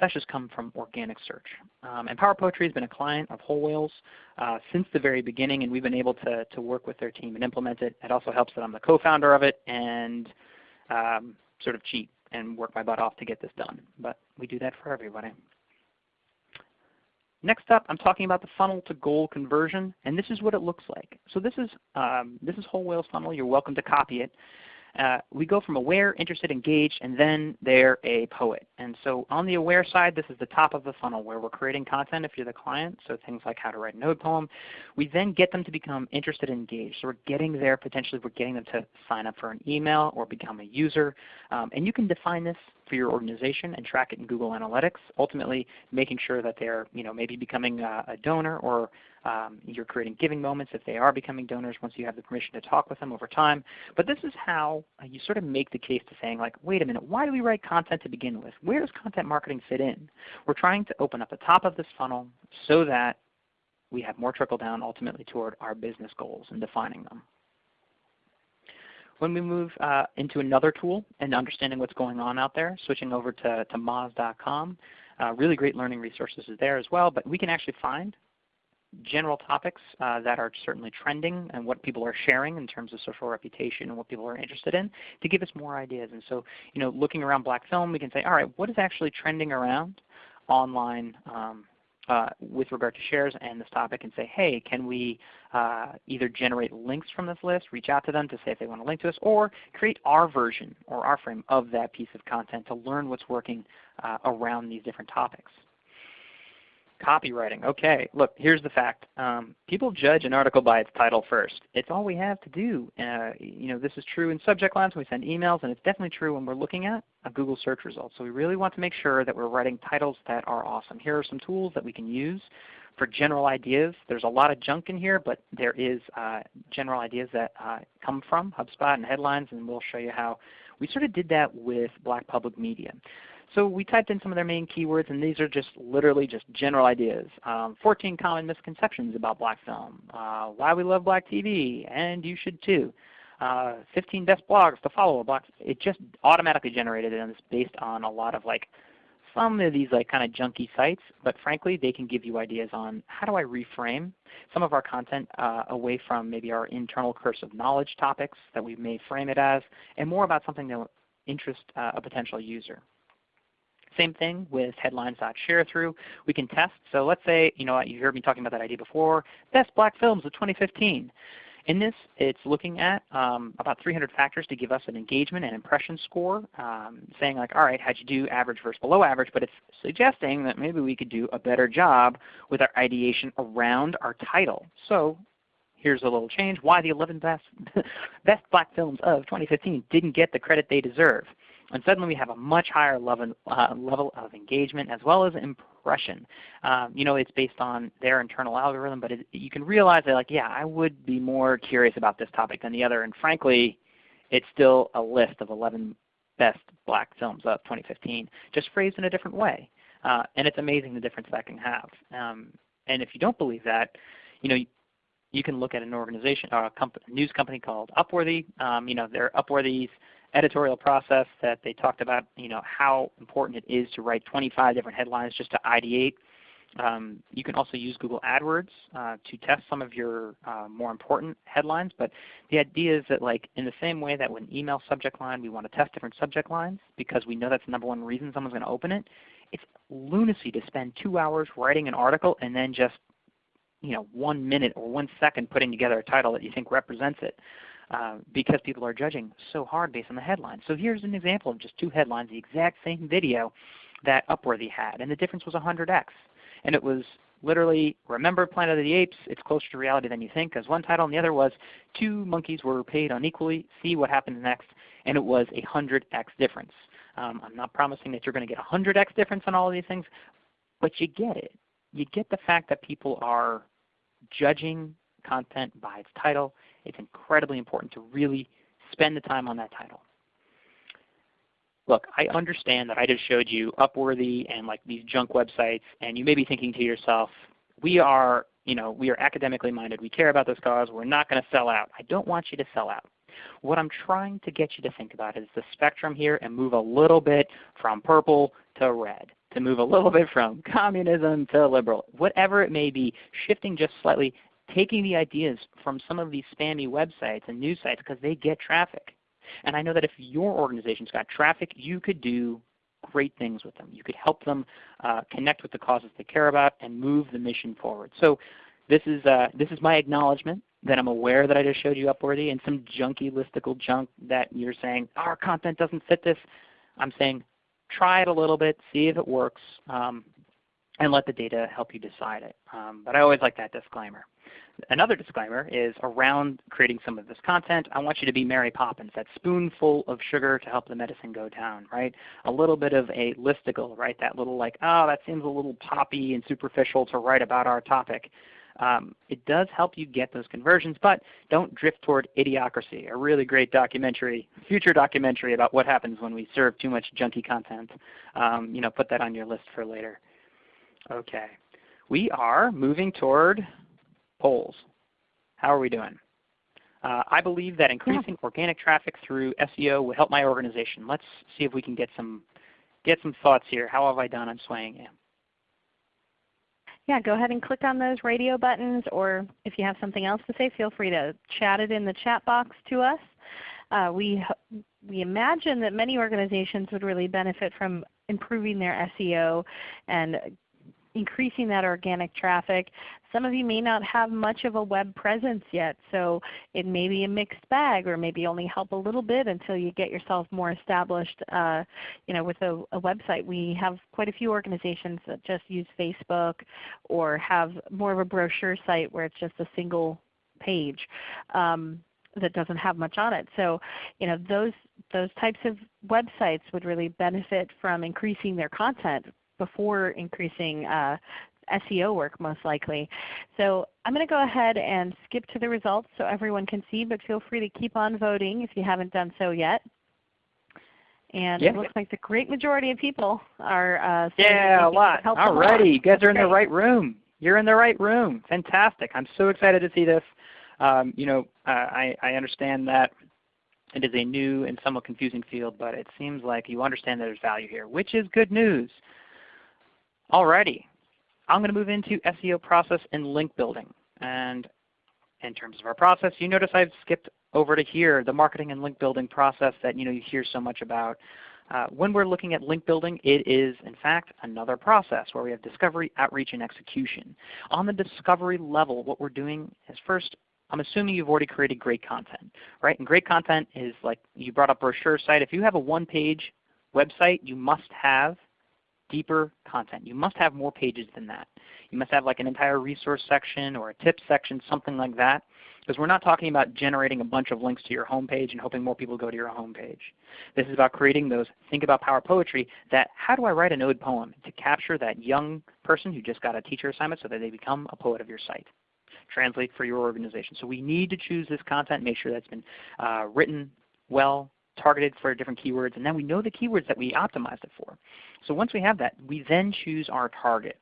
That's come from organic search. Um, and Power Poetry has been a client of Whole Whale's uh, since the very beginning, and we've been able to, to work with their team and implement it. It also helps that I'm the co-founder of it and um, sort of cheat and work my butt off to get this done. But we do that for everybody. Next up, I'm talking about the funnel to goal conversion, and this is what it looks like. So this is, um, this is Whole Whale's funnel. You're welcome to copy it. Uh, we go from aware, interested, engaged, and then they're a poet. And so on the aware side, this is the top of the funnel where we're creating content if you're the client, so things like how to write an ode poem. We then get them to become interested and engaged. So we're getting there, potentially we're getting them to sign up for an email or become a user. Um, and you can define this for your organization and track it in Google Analytics, ultimately making sure that they're you know, maybe becoming a, a donor or um, you're creating giving moments if they are becoming donors once you have the permission to talk with them over time. But this is how uh, you sort of make the case to saying like, wait a minute, why do we write content to begin with? Where does content marketing fit in? We're trying to open up the top of this funnel so that we have more trickle down ultimately toward our business goals and defining them. When we move uh, into another tool and understanding what's going on out there, switching over to, to Moz.com, uh, really great learning resources is there as well, but we can actually find general topics uh, that are certainly trending and what people are sharing in terms of social reputation and what people are interested in to give us more ideas. And so you know, looking around black film, we can say, all right, what is actually trending around online um, uh, with regard to shares and this topic and say, hey, can we uh, either generate links from this list, reach out to them to say if they want to link to us, or create our version or our frame of that piece of content to learn what's working uh, around these different topics. Copywriting. Okay, look, here's the fact. Um, people judge an article by its title first. It's all we have to do. Uh, you know, this is true in subject lines when we send emails, and it's definitely true when we're looking at a Google search result. So we really want to make sure that we're writing titles that are awesome. Here are some tools that we can use for general ideas. There's a lot of junk in here, but there is uh, general ideas that uh, come from HubSpot and headlines, and we'll show you how we sort of did that with Black Public Media. So we typed in some of their main keywords, and these are just literally just general ideas. Um, 14 common misconceptions about black film, uh, why we love black TV, and you should too. Uh, 15 best blogs to follow. Black. It just automatically generated and it's based on a lot of like some of these like kind of junky sites, but frankly they can give you ideas on how do I reframe some of our content uh, away from maybe our internal curse of knowledge topics that we may frame it as, and more about something that will interest uh, a potential user. Same thing with headlines.sharethrough. We can test. So let's say, you know, you heard me talking about that idea before, best black films of 2015. In this, it's looking at um, about 300 factors to give us an engagement and impression score, um, saying like, all right, how'd you do average versus below average? But it's suggesting that maybe we could do a better job with our ideation around our title. So here's a little change. Why the 11 best, [LAUGHS] best black films of 2015 didn't get the credit they deserve. And suddenly we have a much higher level, uh, level of engagement as well as impression. Um, you know, it's based on their internal algorithm, but it, you can realize that like, yeah, I would be more curious about this topic than the other. And frankly, it's still a list of 11 best black films of 2015, just phrased in a different way. Uh, and it's amazing the difference that can have. Um, and if you don't believe that, you know, you can look at an organization or a, a news company called Upworthy. Um, you know, they're Upworthy's editorial process that they talked about you know, how important it is to write 25 different headlines just to ideate. Um, you can also use Google AdWords uh, to test some of your uh, more important headlines. But the idea is that like in the same way that when email subject line we want to test different subject lines because we know that's the number one reason someone's going to open it, it's lunacy to spend two hours writing an article and then just you know, one minute or one second putting together a title that you think represents it. Uh, because people are judging so hard based on the headline. So here's an example of just two headlines, the exact same video that Upworthy had, and the difference was 100x. And it was literally, remember Planet of the Apes, it's closer to reality than you think, because one title, and the other was two monkeys were paid unequally, see what happens next, and it was a 100x difference. Um, I'm not promising that you're going to get a 100x difference on all of these things, but you get it. You get the fact that people are judging content by its title it's incredibly important to really spend the time on that title. Look, I understand that I just showed you Upworthy and like these junk websites, and you may be thinking to yourself, we are, you know, we are academically minded. We care about this cause. We're not going to sell out. I don't want you to sell out. What I'm trying to get you to think about is the spectrum here and move a little bit from purple to red, to move a little bit from communism to liberal. Whatever it may be, shifting just slightly taking the ideas from some of these spammy websites and news sites because they get traffic. And I know that if your organization's got traffic, you could do great things with them. You could help them uh, connect with the causes they care about and move the mission forward. So this is, uh, this is my acknowledgement that I'm aware that I just showed you Upworthy and some junky listicle junk that you're saying, our content doesn't fit this. I'm saying try it a little bit, see if it works, um, and let the data help you decide it. Um, but I always like that disclaimer. Another disclaimer is around creating some of this content, I want you to be Mary Poppins, that spoonful of sugar to help the medicine go down, right? A little bit of a listicle, right? That little like, oh, that seems a little poppy and superficial to write about our topic. Um, it does help you get those conversions, but don't drift toward Idiocracy, a really great documentary, future documentary about what happens when we serve too much junky content. Um, you know, put that on your list for later. Okay. We are moving toward polls. How are we doing? Uh, I believe that increasing yeah. organic traffic through SEO will help my organization. Let's see if we can get some get some thoughts here. How have I done on swaying you? Yeah, go ahead and click on those radio buttons, or if you have something else to say, feel free to chat it in the chat box to us. Uh, we, we imagine that many organizations would really benefit from improving their SEO and increasing that organic traffic. Some of you may not have much of a web presence yet, so it may be a mixed bag or maybe only help a little bit until you get yourself more established uh, you know, with a, a, website. We have quite a few organizations that just use Facebook or have more of a brochure site where it's just a single page. Um, that doesn't have much on it. So you know, those, those types of websites would really benefit from increasing their content before increasing uh, SEO work most likely. So I'm going to go ahead and skip to the results so everyone can see, but feel free to keep on voting if you haven't done so yet. And yeah. it looks like the great majority of people are uh, Yeah, a lot. Alrighty, you guys are in the right room. You're in the right room. Fantastic. I'm so excited to see this. Um, you know, uh, I, I understand that it is a new and somewhat confusing field, but it seems like you understand that there's value here, which is good news. Alrighty, I'm going to move into SEO process and link building. And in terms of our process, you notice I've skipped over to here, the marketing and link building process that you know you hear so much about. Uh, when we're looking at link building, it is in fact another process where we have discovery, outreach, and execution. On the discovery level, what we're doing is first, I'm assuming you've already created great content, right? And great content is like you brought up brochure site. If you have a one-page website, you must have deeper content. You must have more pages than that. You must have like an entire resource section or a tips section, something like that. Because we're not talking about generating a bunch of links to your homepage and hoping more people go to your homepage. This is about creating those think about power poetry that how do I write an ode poem to capture that young person who just got a teacher assignment so that they become a poet of your site. Translate for your organization. So we need to choose this content, make sure that's been uh, written well, targeted for different keywords, and then we know the keywords that we optimized it for. So once we have that, we then choose our target.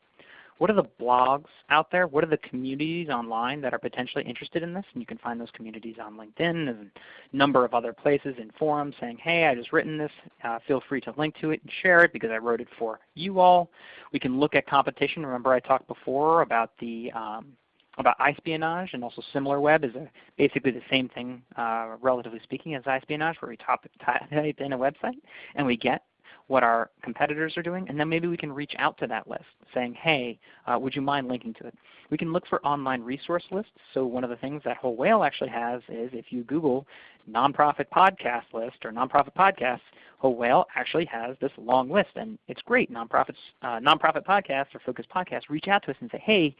What are the blogs out there? What are the communities online that are potentially interested in this? And you can find those communities on LinkedIn and a number of other places in forums saying, hey, I just written this. Uh, feel free to link to it and share it because I wrote it for you all. We can look at competition. Remember I talked before about the um, about iSpionage and also SimilarWeb is a, basically the same thing, uh, relatively speaking, as iSpionage, where we top, type in a website and we get what our competitors are doing, and then maybe we can reach out to that list saying, hey, uh, would you mind linking to it? We can look for online resource lists. So one of the things that Whole Whale actually has is if you Google nonprofit podcast list or nonprofit podcasts, Whole Whale actually has this long list, and it's great. Nonprofits, uh, nonprofit podcasts or focused podcasts reach out to us and say, hey,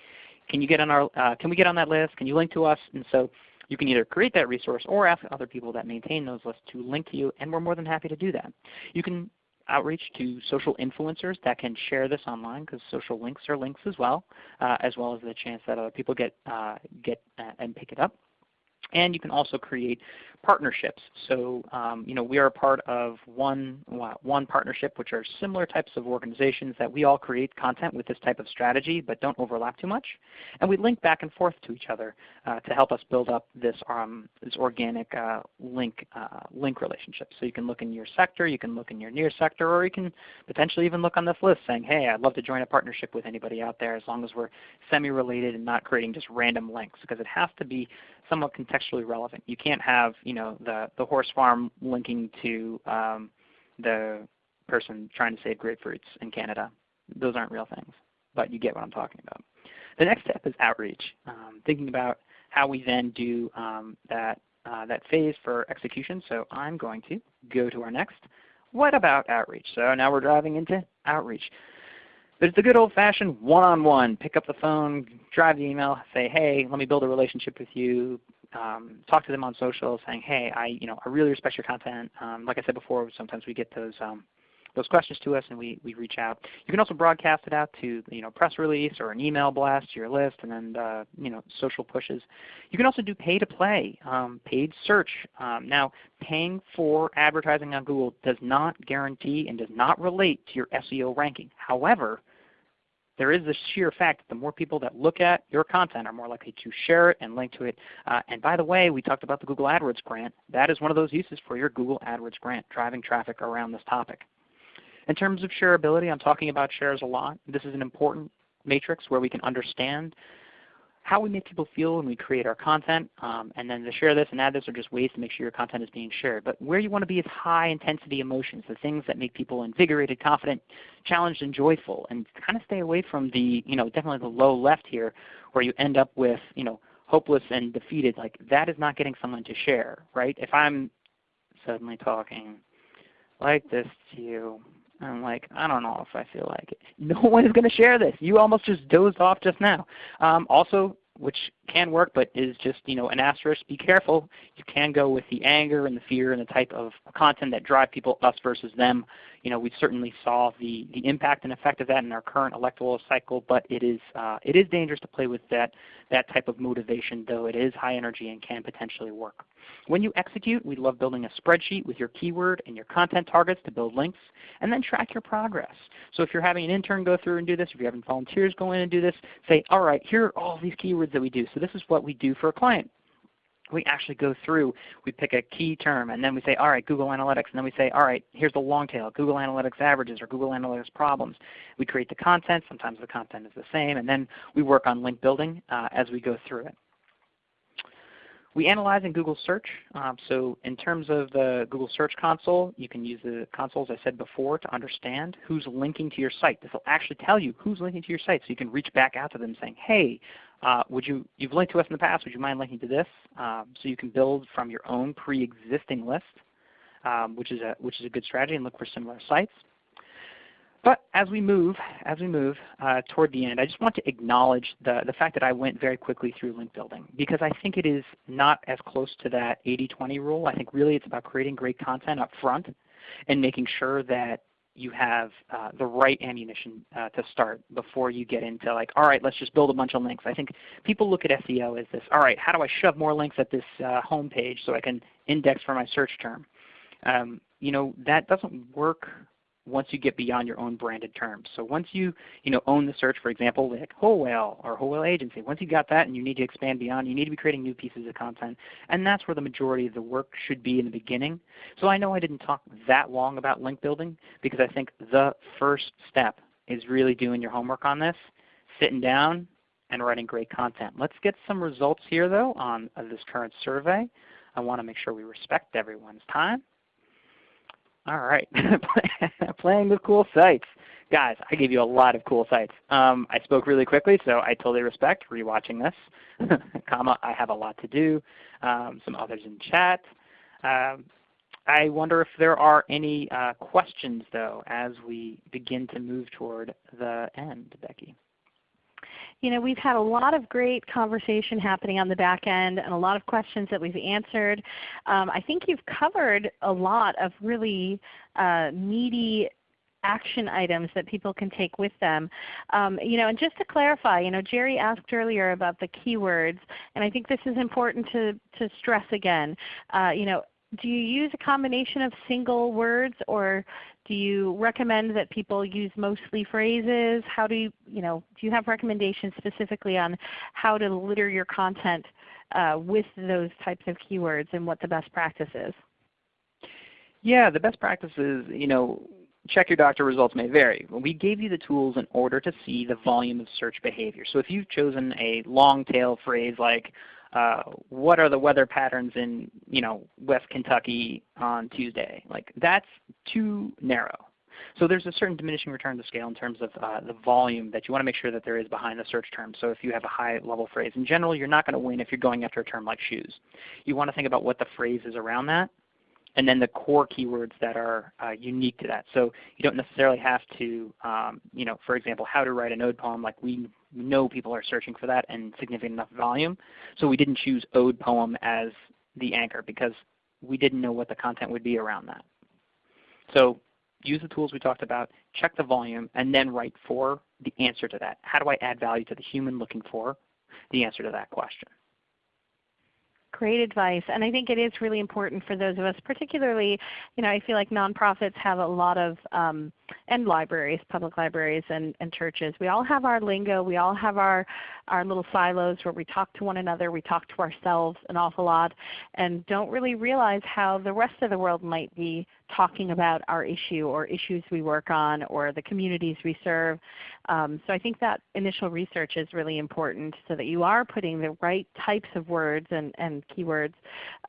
can you get on our, uh, can we get on that list? Can you link to us? And so you can either create that resource or ask other people that maintain those lists to link to you, and we're more than happy to do that. You can outreach to social influencers that can share this online because social links are links as well, uh, as well as the chance that other people get, uh, get uh, and pick it up. And you can also create partnerships. So um, you know, we are a part of one, one partnership which are similar types of organizations that we all create content with this type of strategy but don't overlap too much. And we link back and forth to each other uh, to help us build up this, um, this organic uh, link, uh, link relationship. So you can look in your sector, you can look in your near sector, or you can potentially even look on this list saying, hey, I'd love to join a partnership with anybody out there as long as we're semi-related and not creating just random links because it has to be somewhat contextually relevant. You can't have you know the the horse farm linking to um, the person trying to save grapefruits in Canada. Those aren't real things, but you get what I'm talking about. The next step is outreach, um, thinking about how we then do um, that uh, that phase for execution. So I'm going to go to our next. What about outreach? So now we're driving into outreach. But it's the good old-fashioned one-on-one. Pick up the phone, drive the email, say, hey, let me build a relationship with you. Um, talk to them on social saying, hey, I, you know, I really respect your content. Um, like I said before, sometimes we get those, um, those questions to us and we, we reach out. You can also broadcast it out to you know, press release or an email blast to your list and then uh, you know, social pushes. You can also do pay to play, um, paid search. Um, now paying for advertising on Google does not guarantee and does not relate to your SEO ranking. However, there is the sheer fact that the more people that look at your content are more likely to share it and link to it. Uh, and by the way, we talked about the Google AdWords grant. That is one of those uses for your Google AdWords grant, driving traffic around this topic. In terms of shareability, I'm talking about shares a lot. This is an important matrix where we can understand how we make people feel when we create our content, um, and then the share this and add this are just ways to make sure your content is being shared. But where you want to be is high intensity emotions, the things that make people invigorated, confident, challenged, and joyful, and kind of stay away from the, you know, definitely the low left here where you end up with, you know, hopeless and defeated. Like that is not getting someone to share, right? If I'm suddenly talking like this to you, I'm like, I don't know if I feel like it. [LAUGHS] No one is going to share this. You almost just dozed off just now. Um, also, which can work but is just you know an asterisk, be careful. You can go with the anger and the fear and the type of content that drive people us versus them. You know, we certainly saw the, the impact and effect of that in our current electoral cycle, but it is, uh, it is dangerous to play with that, that type of motivation, though it is high energy and can potentially work. When you execute, we love building a spreadsheet with your keyword and your content targets to build links, and then track your progress. So if you're having an intern go through and do this, if you're having volunteers go in and do this, say, all right, here are all these keywords that we do. So this is what we do for a client we actually go through, we pick a key term, and then we say, all right, Google Analytics, and then we say, all right, here's the long tail, Google Analytics averages or Google Analytics problems. We create the content. Sometimes the content is the same, and then we work on link building uh, as we go through it. We analyze in Google Search. Um, so in terms of the Google Search Console, you can use the console, as I said before, to understand who's linking to your site. This will actually tell you who's linking to your site, so you can reach back out to them saying, hey, uh, would you, you've linked to us in the past, would you mind linking to this? Um, so you can build from your own pre-existing list, um, which, is a, which is a good strategy, and look for similar sites. But as we move, as we move uh, toward the end, I just want to acknowledge the, the fact that I went very quickly through link building because I think it is not as close to that 80-20 rule. I think really it's about creating great content up front and making sure that you have uh, the right ammunition uh, to start before you get into like, all right, let's just build a bunch of links. I think people look at SEO as this, all right, how do I shove more links at this uh, home page so I can index for my search term? Um, you know, that doesn't work once you get beyond your own branded terms. So once you, you know, own the search, for example, like Whole Whale or Whole Whale Agency, once you've got that and you need to expand beyond, you need to be creating new pieces of content. And that's where the majority of the work should be in the beginning. So I know I didn't talk that long about link building because I think the first step is really doing your homework on this, sitting down and writing great content. Let's get some results here though on this current survey. I want to make sure we respect everyone's time. All right. [LAUGHS] Playing with cool sites. Guys, I gave you a lot of cool sites. Um, I spoke really quickly, so I totally respect rewatching this. [LAUGHS] comma, I have a lot to do. Um, some others in chat. Um, I wonder if there are any uh, questions, though, as we begin to move toward the end, Becky. You know, we've had a lot of great conversation happening on the back end and a lot of questions that we've answered. Um, I think you've covered a lot of really uh, meaty action items that people can take with them. Um, you know, and just to clarify, you know, Jerry asked earlier about the keywords, and I think this is important to, to stress again. Uh, you know, do you use a combination of single words or do you recommend that people use mostly phrases? How do you, you know, do you have recommendations specifically on how to litter your content uh, with those types of keywords and what the best practice is? Yeah, the best practice is, you know, check your doctor results may vary. We gave you the tools in order to see the volume of search behavior. So if you've chosen a long tail phrase like uh, what are the weather patterns in you know West Kentucky on Tuesday? Like that's too narrow. So there's a certain diminishing return to scale in terms of uh, the volume that you want to make sure that there is behind the search term. So if you have a high level phrase, in general you're not going to win if you're going after a term like shoes. You want to think about what the phrase is around that and then the core keywords that are uh, unique to that. So you don't necessarily have to, um, you know, for example, how to write an ode poem like we know people are searching for that and significant enough volume. So we didn't choose ode poem as the anchor because we didn't know what the content would be around that. So use the tools we talked about, check the volume, and then write for the answer to that. How do I add value to the human looking for the answer to that question? Great advice. And I think it is really important for those of us, particularly, you know, I feel like nonprofits have a lot of, um, and libraries, public libraries and, and churches. We all have our lingo. We all have our, our little silos where we talk to one another. We talk to ourselves an awful lot and don't really realize how the rest of the world might be talking about our issue or issues we work on or the communities we serve. Um, so I think that initial research is really important so that you are putting the right types of words and, and keywords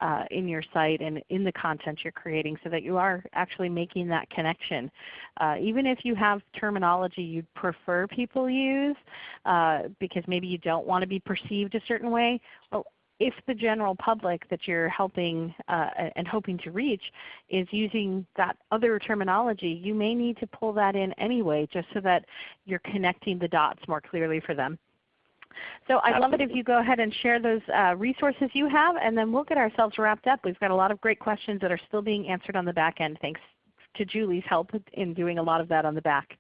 uh, in your site and in the content you're creating so that you are actually making that connection. Uh, even if you have terminology you'd prefer people use uh, because maybe you don't want to be perceived a certain way, well, if the general public that you're helping uh, and hoping to reach is using that other terminology, you may need to pull that in anyway just so that you're connecting the dots more clearly for them. So I'd love it if you go ahead and share those uh, resources you have and then we'll get ourselves wrapped up. We've got a lot of great questions that are still being answered on the back end thanks to Julie's help in doing a lot of that on the back.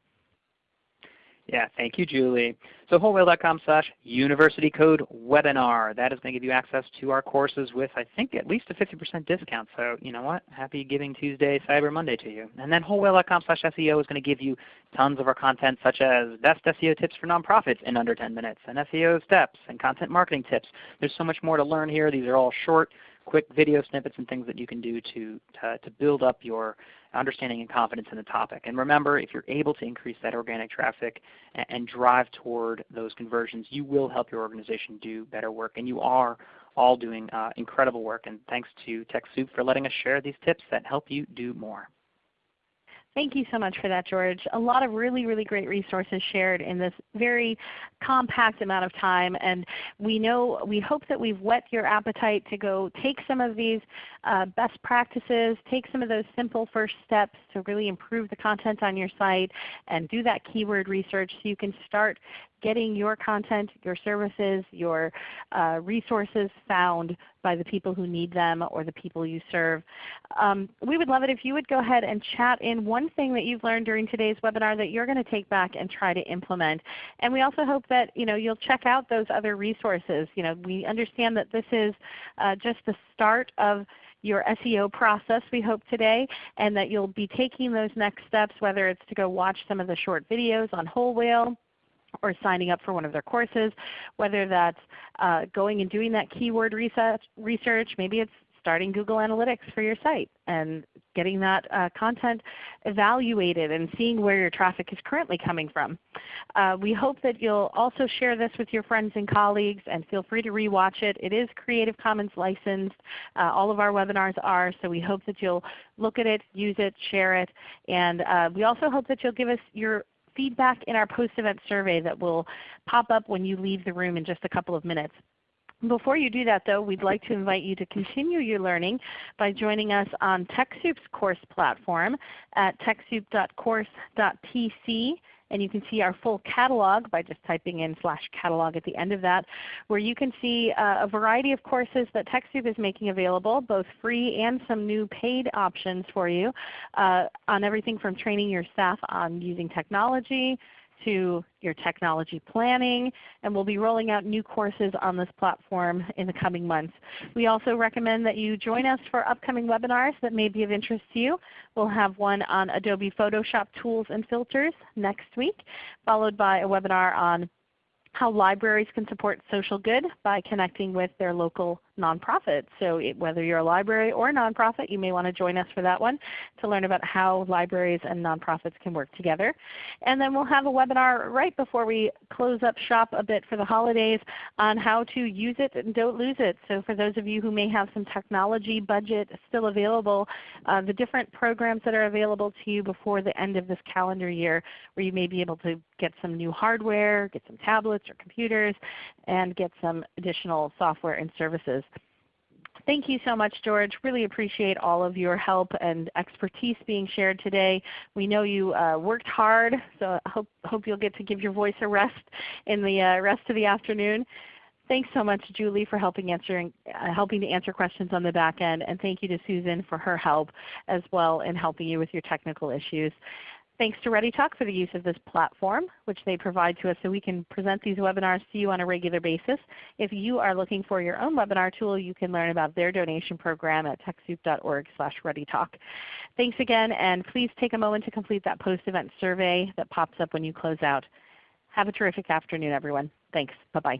Yeah, thank you, Julie. So wholewhale.com slash university code webinar. That is going to give you access to our courses with I think at least a 50% discount. So you know what? Happy Giving Tuesday, Cyber Monday to you. And then wholewhale.com slash SEO is going to give you tons of our content such as best SEO tips for nonprofits in under 10 minutes, and SEO steps, and content marketing tips. There's so much more to learn here. These are all short, quick video snippets and things that you can do to, to, to build up your understanding and confidence in the topic. And remember, if you're able to increase that organic traffic and, and drive toward those conversions, you will help your organization do better work. And you are all doing uh, incredible work. And thanks to TechSoup for letting us share these tips that help you do more. Thank you so much for that, George. A lot of really, really great resources shared in this very compact amount of time. And we know, we hope that we've whet your appetite to go take some of these uh, best practices, take some of those simple first steps to really improve the content on your site and do that keyword research so you can start getting your content, your services, your uh, resources found by the people who need them or the people you serve. Um, we would love it if you would go ahead and chat in one thing that you've learned during today's webinar that you're going to take back and try to implement. And we also hope that you know, you'll check out those other resources. You know, we understand that this is uh, just the start of your SEO process we hope today and that you'll be taking those next steps whether it's to go watch some of the short videos on Whole Whale or signing up for one of their courses, whether that's uh, going and doing that keyword research, research, maybe it's starting Google Analytics for your site and getting that uh, content evaluated and seeing where your traffic is currently coming from. Uh, we hope that you'll also share this with your friends and colleagues and feel free to rewatch it. It is Creative Commons licensed. Uh, all of our webinars are, so we hope that you'll look at it, use it, share it, and uh, we also hope that you'll give us your feedback in our post-event survey that will pop up when you leave the room in just a couple of minutes. Before you do that though, we'd like to invite you to continue your learning by joining us on TechSoup's course platform at TechSoup.course.tc and you can see our full catalog by just typing in slash catalog at the end of that, where you can see uh, a variety of courses that TechSoup is making available, both free and some new paid options for you uh, on everything from training your staff on using technology, to your technology planning, and we'll be rolling out new courses on this platform in the coming months. We also recommend that you join us for upcoming webinars that may be of interest to you. We'll have one on Adobe Photoshop tools and filters next week, followed by a webinar on how libraries can support social good by connecting with their local nonprofit. So it, whether you're a library or a nonprofit, you may want to join us for that one to learn about how libraries and nonprofits can work together. And then we'll have a webinar right before we close up shop a bit for the holidays on how to use it and don't lose it. So for those of you who may have some technology budget still available, uh, the different programs that are available to you before the end of this calendar year where you may be able to get some new hardware, get some tablets or computers, and get some additional software and services. Thank you so much, George. Really appreciate all of your help and expertise being shared today. We know you uh, worked hard, so I hope, hope you'll get to give your voice a rest in the uh, rest of the afternoon. Thanks so much, Julie, for helping, answering, uh, helping to answer questions on the back end. And thank you to Susan for her help as well in helping you with your technical issues. Thanks to ReadyTalk for the use of this platform, which they provide to us so we can present these webinars to you on a regular basis. If you are looking for your own webinar tool, you can learn about their donation program at TechSoup.org slash ReadyTalk. Thanks again, and please take a moment to complete that post-event survey that pops up when you close out. Have a terrific afternoon, everyone. Thanks. Bye-bye.